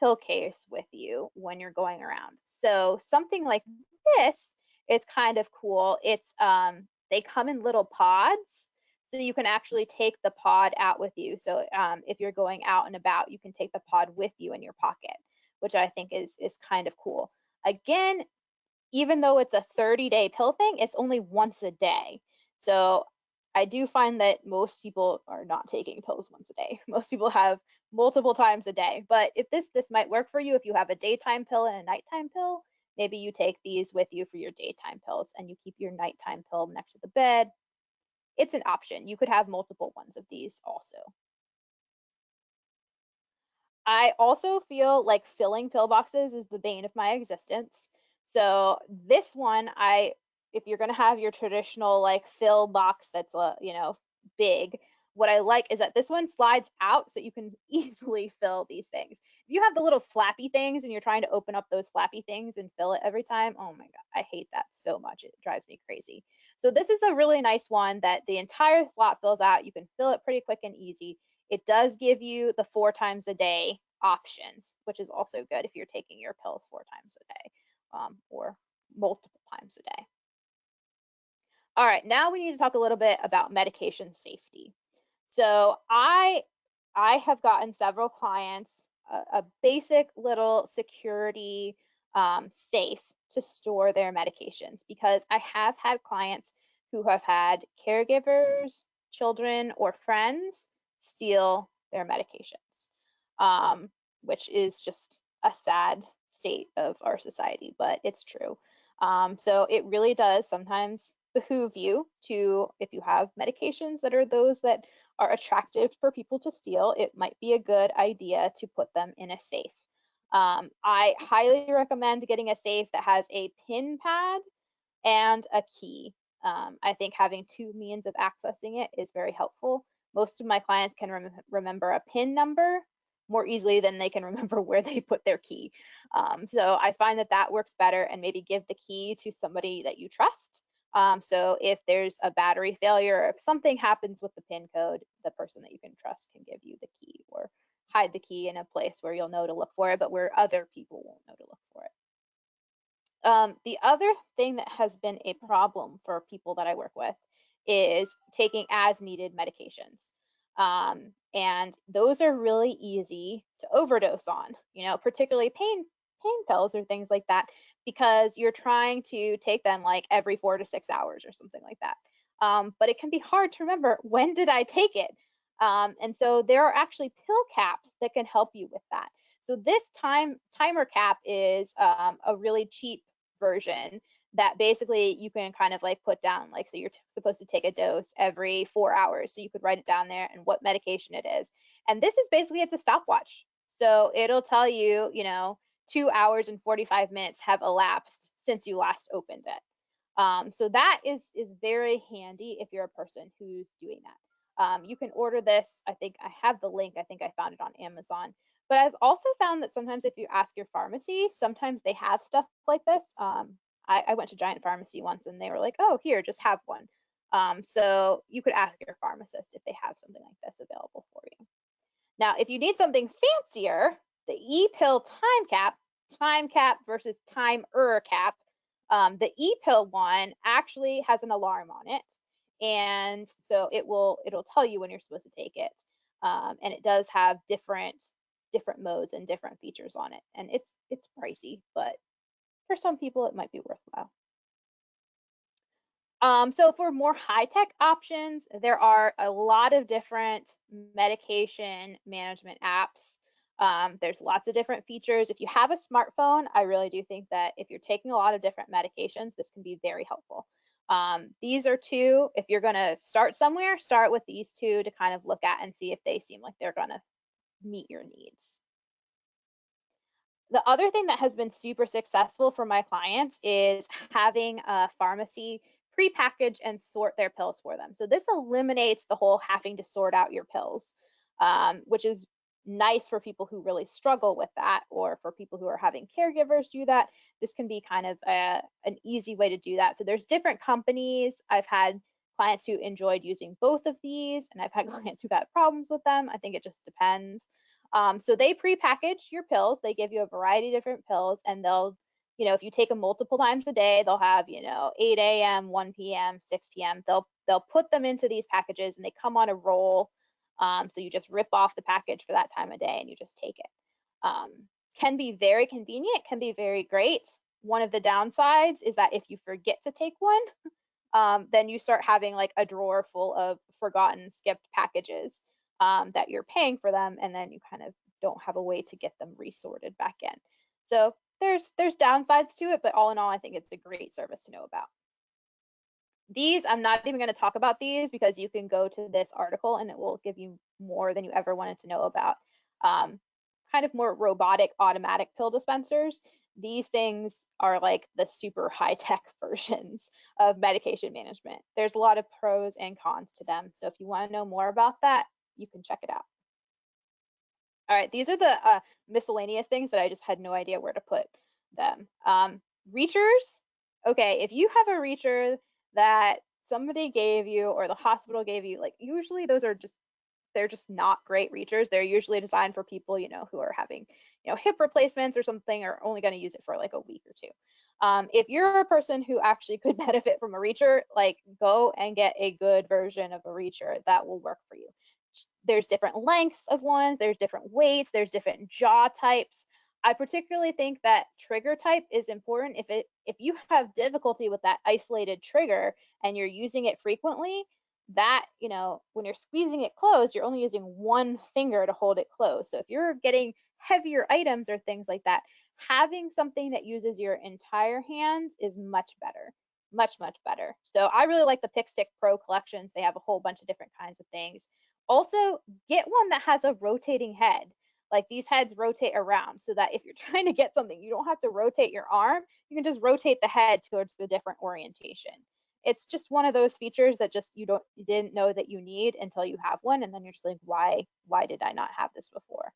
pill case with you when you're going around. So something like this is kind of cool. It's um, they come in little pods, so you can actually take the pod out with you. So um, if you're going out and about, you can take the pod with you in your pocket, which I think is is kind of cool. Again, even though it's a 30 day pill thing, it's only once a day. So I do find that most people are not taking pills once a day. Most people have multiple times a day. But if this this might work for you, if you have a daytime pill and a nighttime pill, maybe you take these with you for your daytime pills and you keep your nighttime pill next to the bed. It's an option. You could have multiple ones of these also. I also feel like filling pill boxes is the bane of my existence. So this one, I if you're gonna have your traditional like fill box that's uh, you know big, what I like is that this one slides out so you can easily fill these things. If you have the little flappy things and you're trying to open up those flappy things and fill it every time, oh my God, I hate that so much. It drives me crazy. So this is a really nice one that the entire slot fills out. You can fill it pretty quick and easy. It does give you the four times a day options, which is also good if you're taking your pills four times a day um, or multiple times a day. All right, now we need to talk a little bit about medication safety. So I I have gotten several clients a, a basic little security um, safe to store their medications because I have had clients who have had caregivers, children, or friends steal their medications, um, which is just a sad state of our society, but it's true. Um, so it really does sometimes behoove you to, if you have medications that are those that are attractive for people to steal, it might be a good idea to put them in a safe. Um, I highly recommend getting a safe that has a pin pad and a key. Um, I think having two means of accessing it is very helpful. Most of my clients can rem remember a PIN number more easily than they can remember where they put their key. Um, so I find that that works better and maybe give the key to somebody that you trust. Um, so if there's a battery failure, or if something happens with the PIN code, the person that you can trust can give you the key or hide the key in a place where you'll know to look for it, but where other people won't know to look for it. Um, the other thing that has been a problem for people that I work with is taking as needed medications. Um, and those are really easy to overdose on, you know, particularly pain pain pills or things like that, because you're trying to take them like every four to six hours or something like that. Um, but it can be hard to remember when did I take it? Um, and so there are actually pill caps that can help you with that. So this time timer cap is um, a really cheap version that basically you can kind of like put down like so you're supposed to take a dose every four hours so you could write it down there and what medication it is. And this is basically it's a stopwatch. So it'll tell you you know two hours and 45 minutes have elapsed since you last opened it. Um, so that is is very handy if you're a person who's doing that um, you can order this i think i have the link i think i found it on amazon but I've also found that sometimes if you ask your pharmacy, sometimes they have stuff like this. Um, I, I, went to Giant Pharmacy once and they were like, oh, here, just have one. Um, so you could ask your pharmacist if they have something like this available for you. Now, if you need something fancier, the e-pill time cap, time cap versus timer cap, um, the e-pill one actually has an alarm on it. And so it will, it'll tell you when you're supposed to take it. Um, and it does have different different modes and different features on it. And it's it's pricey, but for some people it might be worthwhile. Um, so for more high-tech options, there are a lot of different medication management apps. Um, there's lots of different features. If you have a smartphone, I really do think that if you're taking a lot of different medications, this can be very helpful. Um, these are two, if you're gonna start somewhere, start with these two to kind of look at and see if they seem like they're gonna meet your needs. The other thing that has been super successful for my clients is having a pharmacy pre-package and sort their pills for them. So this eliminates the whole having to sort out your pills, um, which is nice for people who really struggle with that or for people who are having caregivers do that. This can be kind of a, an easy way to do that. So there's different companies. I've had clients who enjoyed using both of these, and I've had clients who got problems with them. I think it just depends. Um, so they pre-package your pills. They give you a variety of different pills, and they'll, you know, if you take them multiple times a day, they'll have, you know, 8 a.m., 1 p.m., 6 p.m. They'll they'll put them into these packages, and they come on a roll. Um, so you just rip off the package for that time of day, and you just take it. Um, can be very convenient, can be very great. One of the downsides is that if you forget to take one, um, then you start having like a drawer full of forgotten skipped packages um, that you're paying for them and then you kind of don't have a way to get them resorted back in. So there's there's downsides to it but all in all i think it's a great service to know about. These i'm not even going to talk about these because you can go to this article and it will give you more than you ever wanted to know about. Um, kind of more robotic automatic pill dispensers these things are like the super high tech versions of medication management. There's a lot of pros and cons to them. So if you want to know more about that, you can check it out. All right, these are the uh, miscellaneous things that I just had no idea where to put them. Um, reachers, okay, if you have a reacher that somebody gave you or the hospital gave you, like usually those are just they're just not great reachers. They're usually designed for people, you know, who are having, you know, hip replacements or something, or only going to use it for like a week or two. Um, if you're a person who actually could benefit from a reacher, like go and get a good version of a reacher that will work for you. There's different lengths of ones, there's different weights, there's different jaw types. I particularly think that trigger type is important. If it if you have difficulty with that isolated trigger and you're using it frequently, that, you know, when you're squeezing it closed, you're only using one finger to hold it closed. So if you're getting heavier items or things like that, having something that uses your entire hand is much better, much, much better. So I really like the PikStik Pro collections. They have a whole bunch of different kinds of things. Also, get one that has a rotating head. like these heads rotate around so that if you're trying to get something, you don't have to rotate your arm. You can just rotate the head towards the different orientation. It's just one of those features that just you don't you didn't know that you need until you have one, and then you're just like, why why did I not have this before?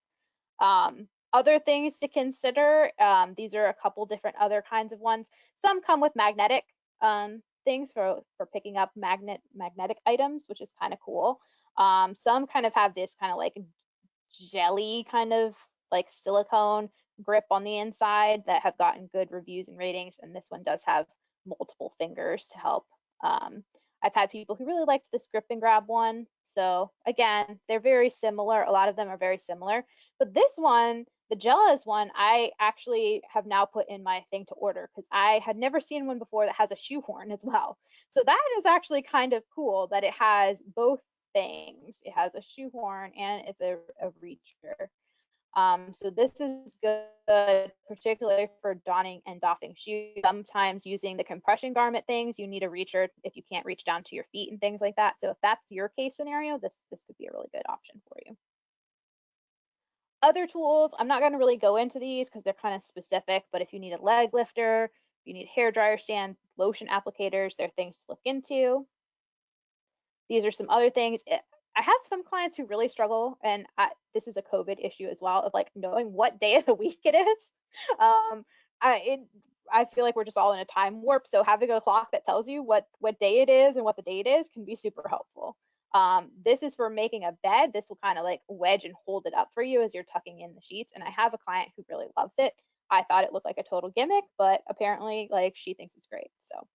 Um, other things to consider, um, these are a couple different other kinds of ones. Some come with magnetic um, things for for picking up magnet magnetic items, which is kind of cool. Um, some kind of have this kind of like jelly kind of like silicone grip on the inside that have gotten good reviews and ratings. And this one does have multiple fingers to help. Um, I've had people who really liked this grip and grab one. So again, they're very similar. A lot of them are very similar. But this one, the Jellas one, I actually have now put in my thing to order because I had never seen one before that has a shoehorn as well. So that is actually kind of cool that it has both things. It has a shoehorn and it's a, a reacher. Um, so this is good, particularly for donning and doffing shoes. Sometimes using the compression garment things, you need a reacher if you can't reach down to your feet and things like that. So if that's your case scenario, this, this could be a really good option for you. Other tools, I'm not going to really go into these because they're kind of specific, but if you need a leg lifter, if you need hair dryer stand, lotion applicators, they're things to look into. These are some other things. I have some clients who really struggle, and I, this is a COVID issue as well of like knowing what day of the week it is. Um, I it, I feel like we're just all in a time warp. So having a clock that tells you what what day it is and what the date is can be super helpful. Um, this is for making a bed. This will kind of like wedge and hold it up for you as you're tucking in the sheets. And I have a client who really loves it. I thought it looked like a total gimmick, but apparently like she thinks it's great. So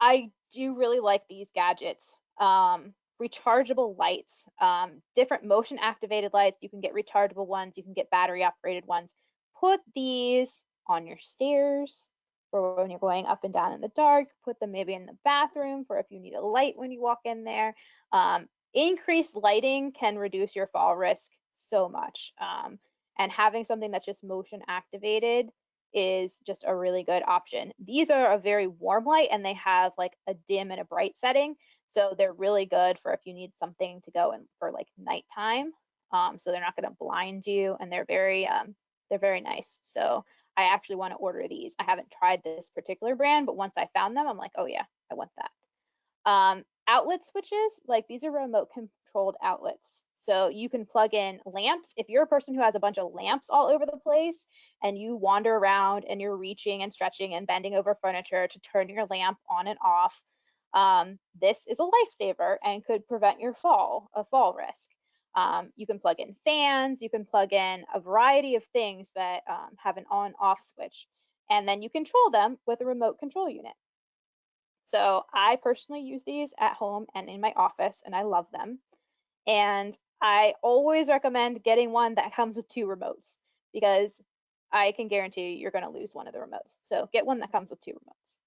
I do really like these gadgets. Um, rechargeable lights, um, different motion activated lights. You can get rechargeable ones, you can get battery operated ones. Put these on your stairs for when you're going up and down in the dark. Put them maybe in the bathroom for if you need a light when you walk in there. Um, increased lighting can reduce your fall risk so much. Um, and having something that's just motion activated is just a really good option. These are a very warm light and they have like a dim and a bright setting. So they're really good for if you need something to go in for like nighttime. Um, so they're not going to blind you and they're very um, they're very nice. So I actually want to order these. I haven't tried this particular brand, but once I found them, I'm like, oh yeah, I want that. Um, outlet switches, like these are remote controlled outlets. So you can plug in lamps. If you're a person who has a bunch of lamps all over the place and you wander around and you're reaching and stretching and bending over furniture to turn your lamp on and off, um, this is a lifesaver and could prevent your fall, a fall risk. Um, you can plug in fans, you can plug in a variety of things that um, have an on off switch, and then you control them with a remote control unit. So I personally use these at home and in my office, and I love them. And I always recommend getting one that comes with two remotes because I can guarantee you're going to lose one of the remotes. So get one that comes with two remotes.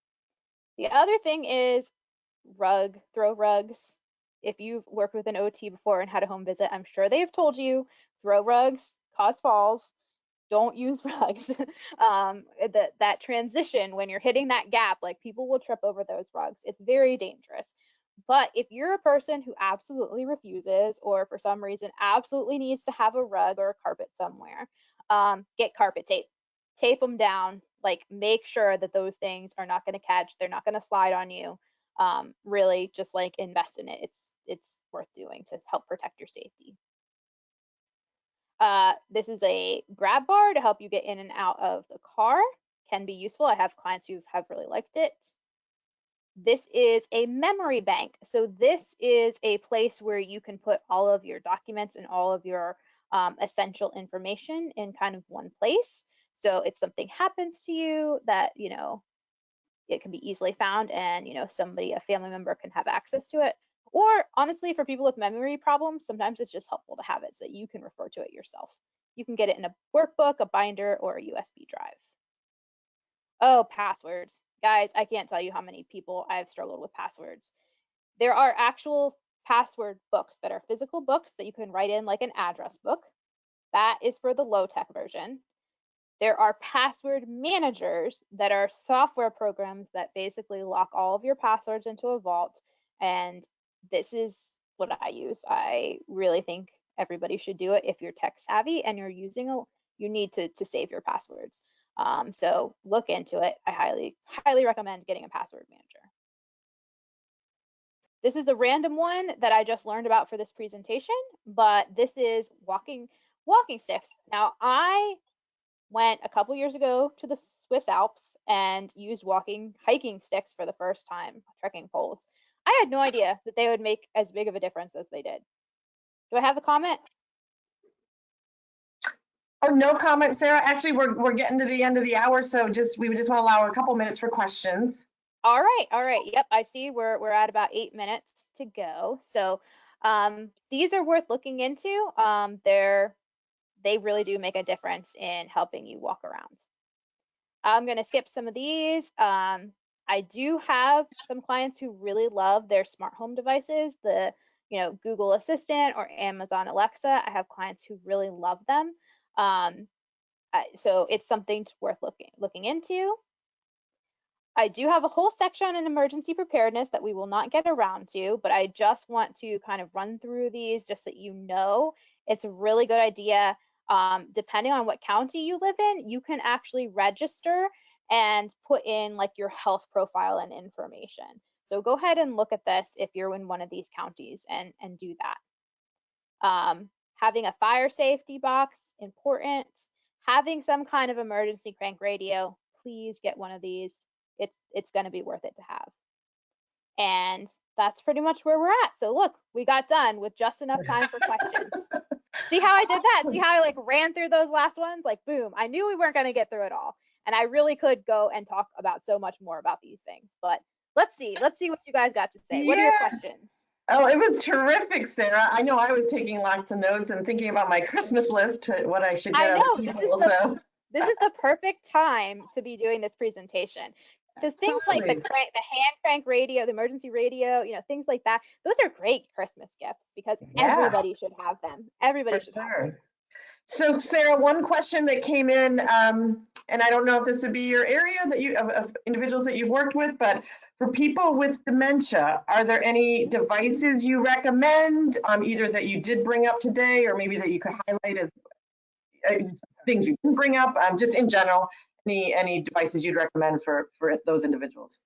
The other thing is rug, throw rugs. If you've worked with an OT before and had a home visit, I'm sure they have told you throw rugs cause falls. Don't use rugs. um, that that transition when you're hitting that gap, like people will trip over those rugs. It's very dangerous. But if you're a person who absolutely refuses or for some reason absolutely needs to have a rug or a carpet somewhere, um, get carpet tape. Tape them down. Like make sure that those things are not going to catch. They're not going to slide on you. Um, really, just like invest in it. It's it's worth doing to help protect your safety. Uh, this is a grab bar to help you get in and out of the car. Can be useful. I have clients who have really liked it. This is a memory bank. So this is a place where you can put all of your documents and all of your um, essential information in kind of one place. So if something happens to you that, you know, it can be easily found and, you know, somebody, a family member can have access to it. Or honestly, for people with memory problems, sometimes it's just helpful to have it so that you can refer to it yourself. You can get it in a workbook, a binder, or a USB drive. Oh, passwords. Guys, I can't tell you how many people I've struggled with passwords. There are actual password books that are physical books that you can write in like an address book. That is for the low tech version. There are password managers that are software programs that basically lock all of your passwords into a vault. And this is what I use. I really think everybody should do it if you're tech savvy and you're using a you need to to save your passwords. Um, so look into it. I highly highly recommend getting a password manager. This is a random one that I just learned about for this presentation, but this is walking walking sticks. Now I went a couple years ago to the Swiss Alps and used walking hiking sticks for the first time, trekking poles. I had no idea that they would make as big of a difference as they did. Do I have a comment? Oh, no comment, Sarah. Actually, we're, we're getting to the end of the hour, so just, we would just want to allow a couple minutes for questions. All right, all right. Yep, I see we're we're at about eight minutes to go. So um, these are worth looking into. Um, they're they really do make a difference in helping you walk around. I'm going to skip some of these. Um, I do have some clients who really love their smart home devices, the you know Google Assistant or Amazon Alexa. I have clients who really love them. Um, so it's something worth looking looking into. I do have a whole section on emergency preparedness that we will not get around to, but I just want to kind of run through these just so that you know it's a really good idea. Um, depending on what county you live in, you can actually register and put in like your health profile and information. So go ahead and look at this if you're in one of these counties and, and do that. Um, having a fire safety box, important. Having some kind of emergency crank radio, please get one of these it's it's going to be worth it to have. And that's pretty much where we're at. So look, we got done with just enough time for questions. See how I did that? See how I like ran through those last ones? Like boom, I knew we weren't going to get through it all. And I really could go and talk about so much more about these things. But let's see. Let's see what you guys got to say. What are your questions? Oh, it was terrific, Sarah. I know I was taking lots of notes and thinking about my Christmas list, to what I should get I know. people. This is, the, this is the perfect time to be doing this presentation because things like the crank, the hand crank radio, the emergency radio, you know, things like that, those are great Christmas gifts because Yeah. everybody should have them. Everybody For should have them. So Sarah, one question that came in, um, and I don't know if this would be your area that you, of, of individuals that you've worked with, but for people with dementia, are there any devices you recommend, um, either that you did bring up today, or maybe that you could highlight as uh, things you didn't bring up, um, just in general, any, any devices you'd recommend for, for those individuals?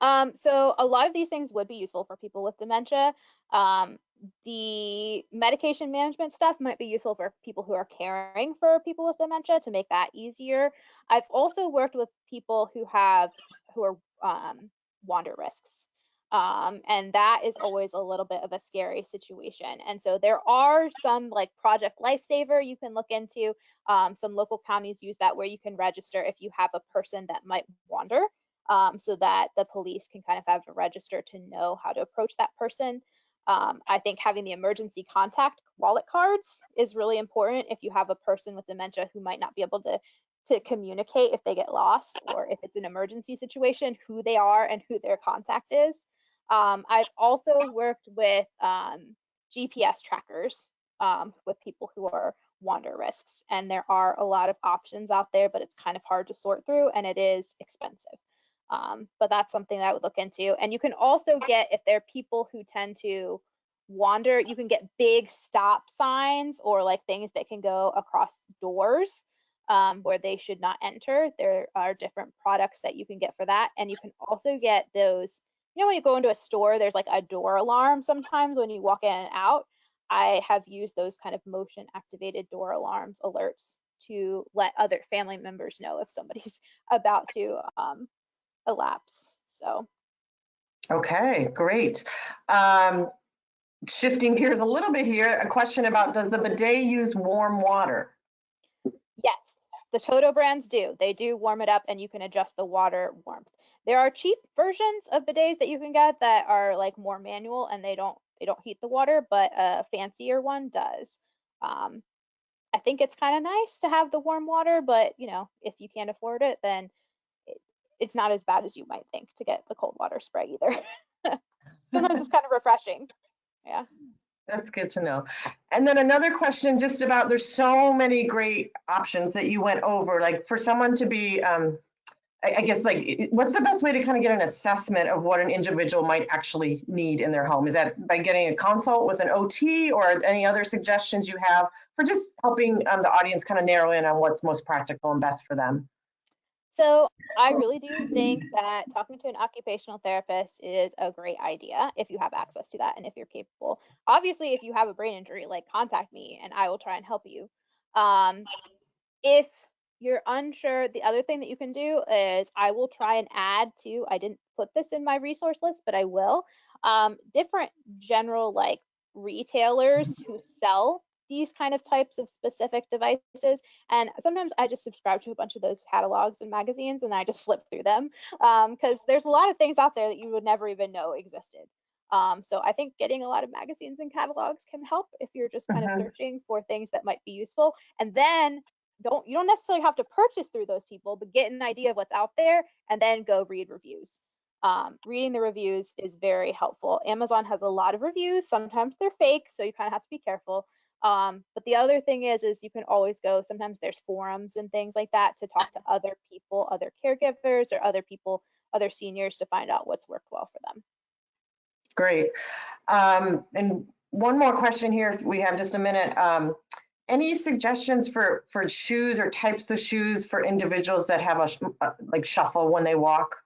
Um, so a lot of these things would be useful for people with dementia. Um, the medication management stuff might be useful for people who are caring for people with dementia to make that easier. I've also worked with people who have who are um, wander risks. Um, and that is always a little bit of a scary situation. And so there are some like Project Lifesaver you can look into. Um, some local counties use that where you can register if you have a person that might wander um, so that the police can kind of have a register to know how to approach that person. Um, I think having the emergency contact wallet cards is really important if you have a person with dementia who might not be able to to communicate if they get lost or if it's an emergency situation, who they are and who their contact is. Um, I've also worked with um, GPS trackers um, with people who are wander risks, and there are a lot of options out there, but it's kind of hard to sort through and it is expensive. Um, but that's something that I would look into. And you can also get, if there are people who tend to wander, you can get big stop signs or like things that can go across doors um, where they should not enter. There are different products that you can get for that. And you can also get those, you know, when you go into a store, there's like a door alarm sometimes when you walk in and out. I have used those kind of motion activated door alarms alerts to let other family members know if somebody's about to um, elapse. So Okay, great. Um, shifting gears a little bit here, a question about does the bidet use warm water? yes, the Toto brands do. They do warm it up and you can adjust the water warmth. There are cheap versions of bidets that you can get that are like more manual and they don't they don't heat the water, but a fancier one does. Um, I think it's kind of nice to have the warm water, but you know, if you can't afford it, then it, it's not as bad as you might think to get the cold water spray either. Sometimes it's kind of refreshing. Yeah. That's good to know. And then another question just about there's so many great options that you went over, like for someone to be um, I guess like, what's the best way to kind of get an assessment of what an individual might actually need in their home? Is that by getting a consult with an OT or any other suggestions you have for just helping um, the audience kind of narrow in on what's most practical and best for them? So I really do think that talking to an occupational therapist is a great idea if you have access to that and if you're capable. Obviously, if you have a brain injury, like contact me and I will try and help you. Um, if you're unsure, the other thing that you can do is I will try and add to, I didn't put this in my resource list, but I will, um, different general like retailers who sell these kind of types of specific devices. And sometimes I just subscribe to a bunch of those catalogs and magazines and I just flip through them because there's a lot of things out there that you would never even know existed. Um, so I think getting a lot of magazines and catalogs can help if you're just kind of searching for things that might be useful. And then don't you don't necessarily have to purchase through those people, but get an idea of what's out there and then go read reviews. Um, reading the reviews is very helpful. Amazon has a lot of reviews. Sometimes they're fake, so you kind of have to be careful. Um, but the other thing is, is you can always go. Sometimes there's forums and things like that to talk to other people, other caregivers, or other people, other seniors to find out what's worked well for them. Great. Um, and one more question here, if we have just a minute. Any suggestions for, for shoes or types of shoes for individuals that have a, sh- uh, like shuffle when they walk?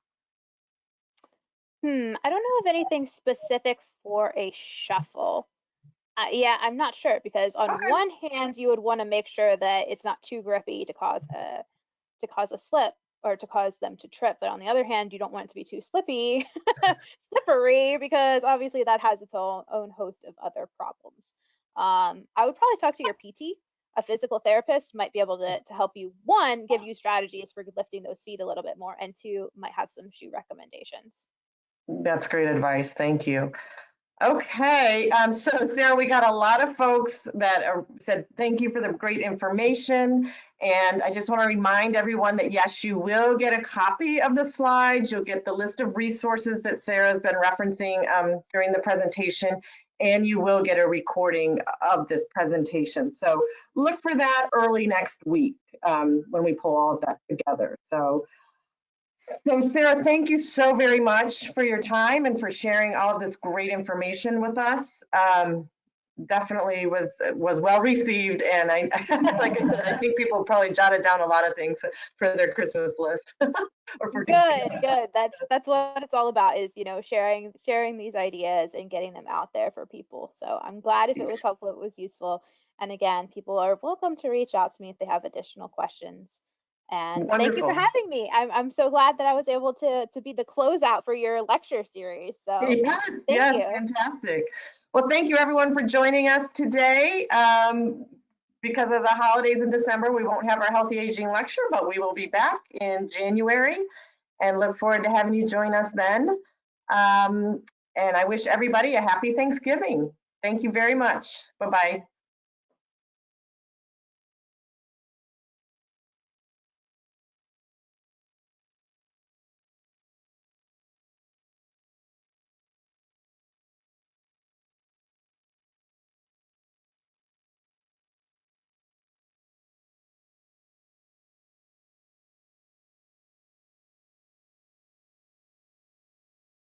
Hmm, I don't know of anything specific for a shuffle. Uh, yeah, I'm not sure because on Okay. one hand, you would want to make sure that it's not too grippy to cause a to cause a slip or to cause them to trip. But on the other hand, you don't want it to be too slippy, slippery, because obviously that has its own own host of other problems. Um, I would probably talk to your PT. A physical therapist might be able to to help you one, give you strategies for lifting those feet a little bit more, and two, might have some shoe recommendations. That's great advice. Thank you. Okay, um, so Sarah, we got a lot of folks that are, said thank you for the great information. And I just want to remind everyone that yes, you will get a copy of the slides. You'll get the list of resources that Sarah's been referencing um, during the presentation, and you will get a recording of this presentation. So look for that early next week um, when we pull all of that together. So so Sarah, thank you so very much for your time and for sharing all of this great information with us. Um, definitely was was well received, and I like I said, I think people probably jotted down a lot of things for their Christmas list. or for Good, good. That's that's what it's all about is, you know, sharing sharing these ideas and getting them out there for people. So I'm glad if it was helpful, it was useful. And again, people are welcome to reach out to me if they have additional questions. And thank you for having me. I'm I'm so glad that I was able to to be the closeout for your lecture series. So Yes, thank yes, you. fantastic. Well, thank you everyone for joining us today. Um, because of the holidays in December, we won't have our healthy aging lecture, but we will be back in January and look forward to having you join us then. Um, and I wish everybody a happy Thanksgiving. Thank you very much. Bye-bye.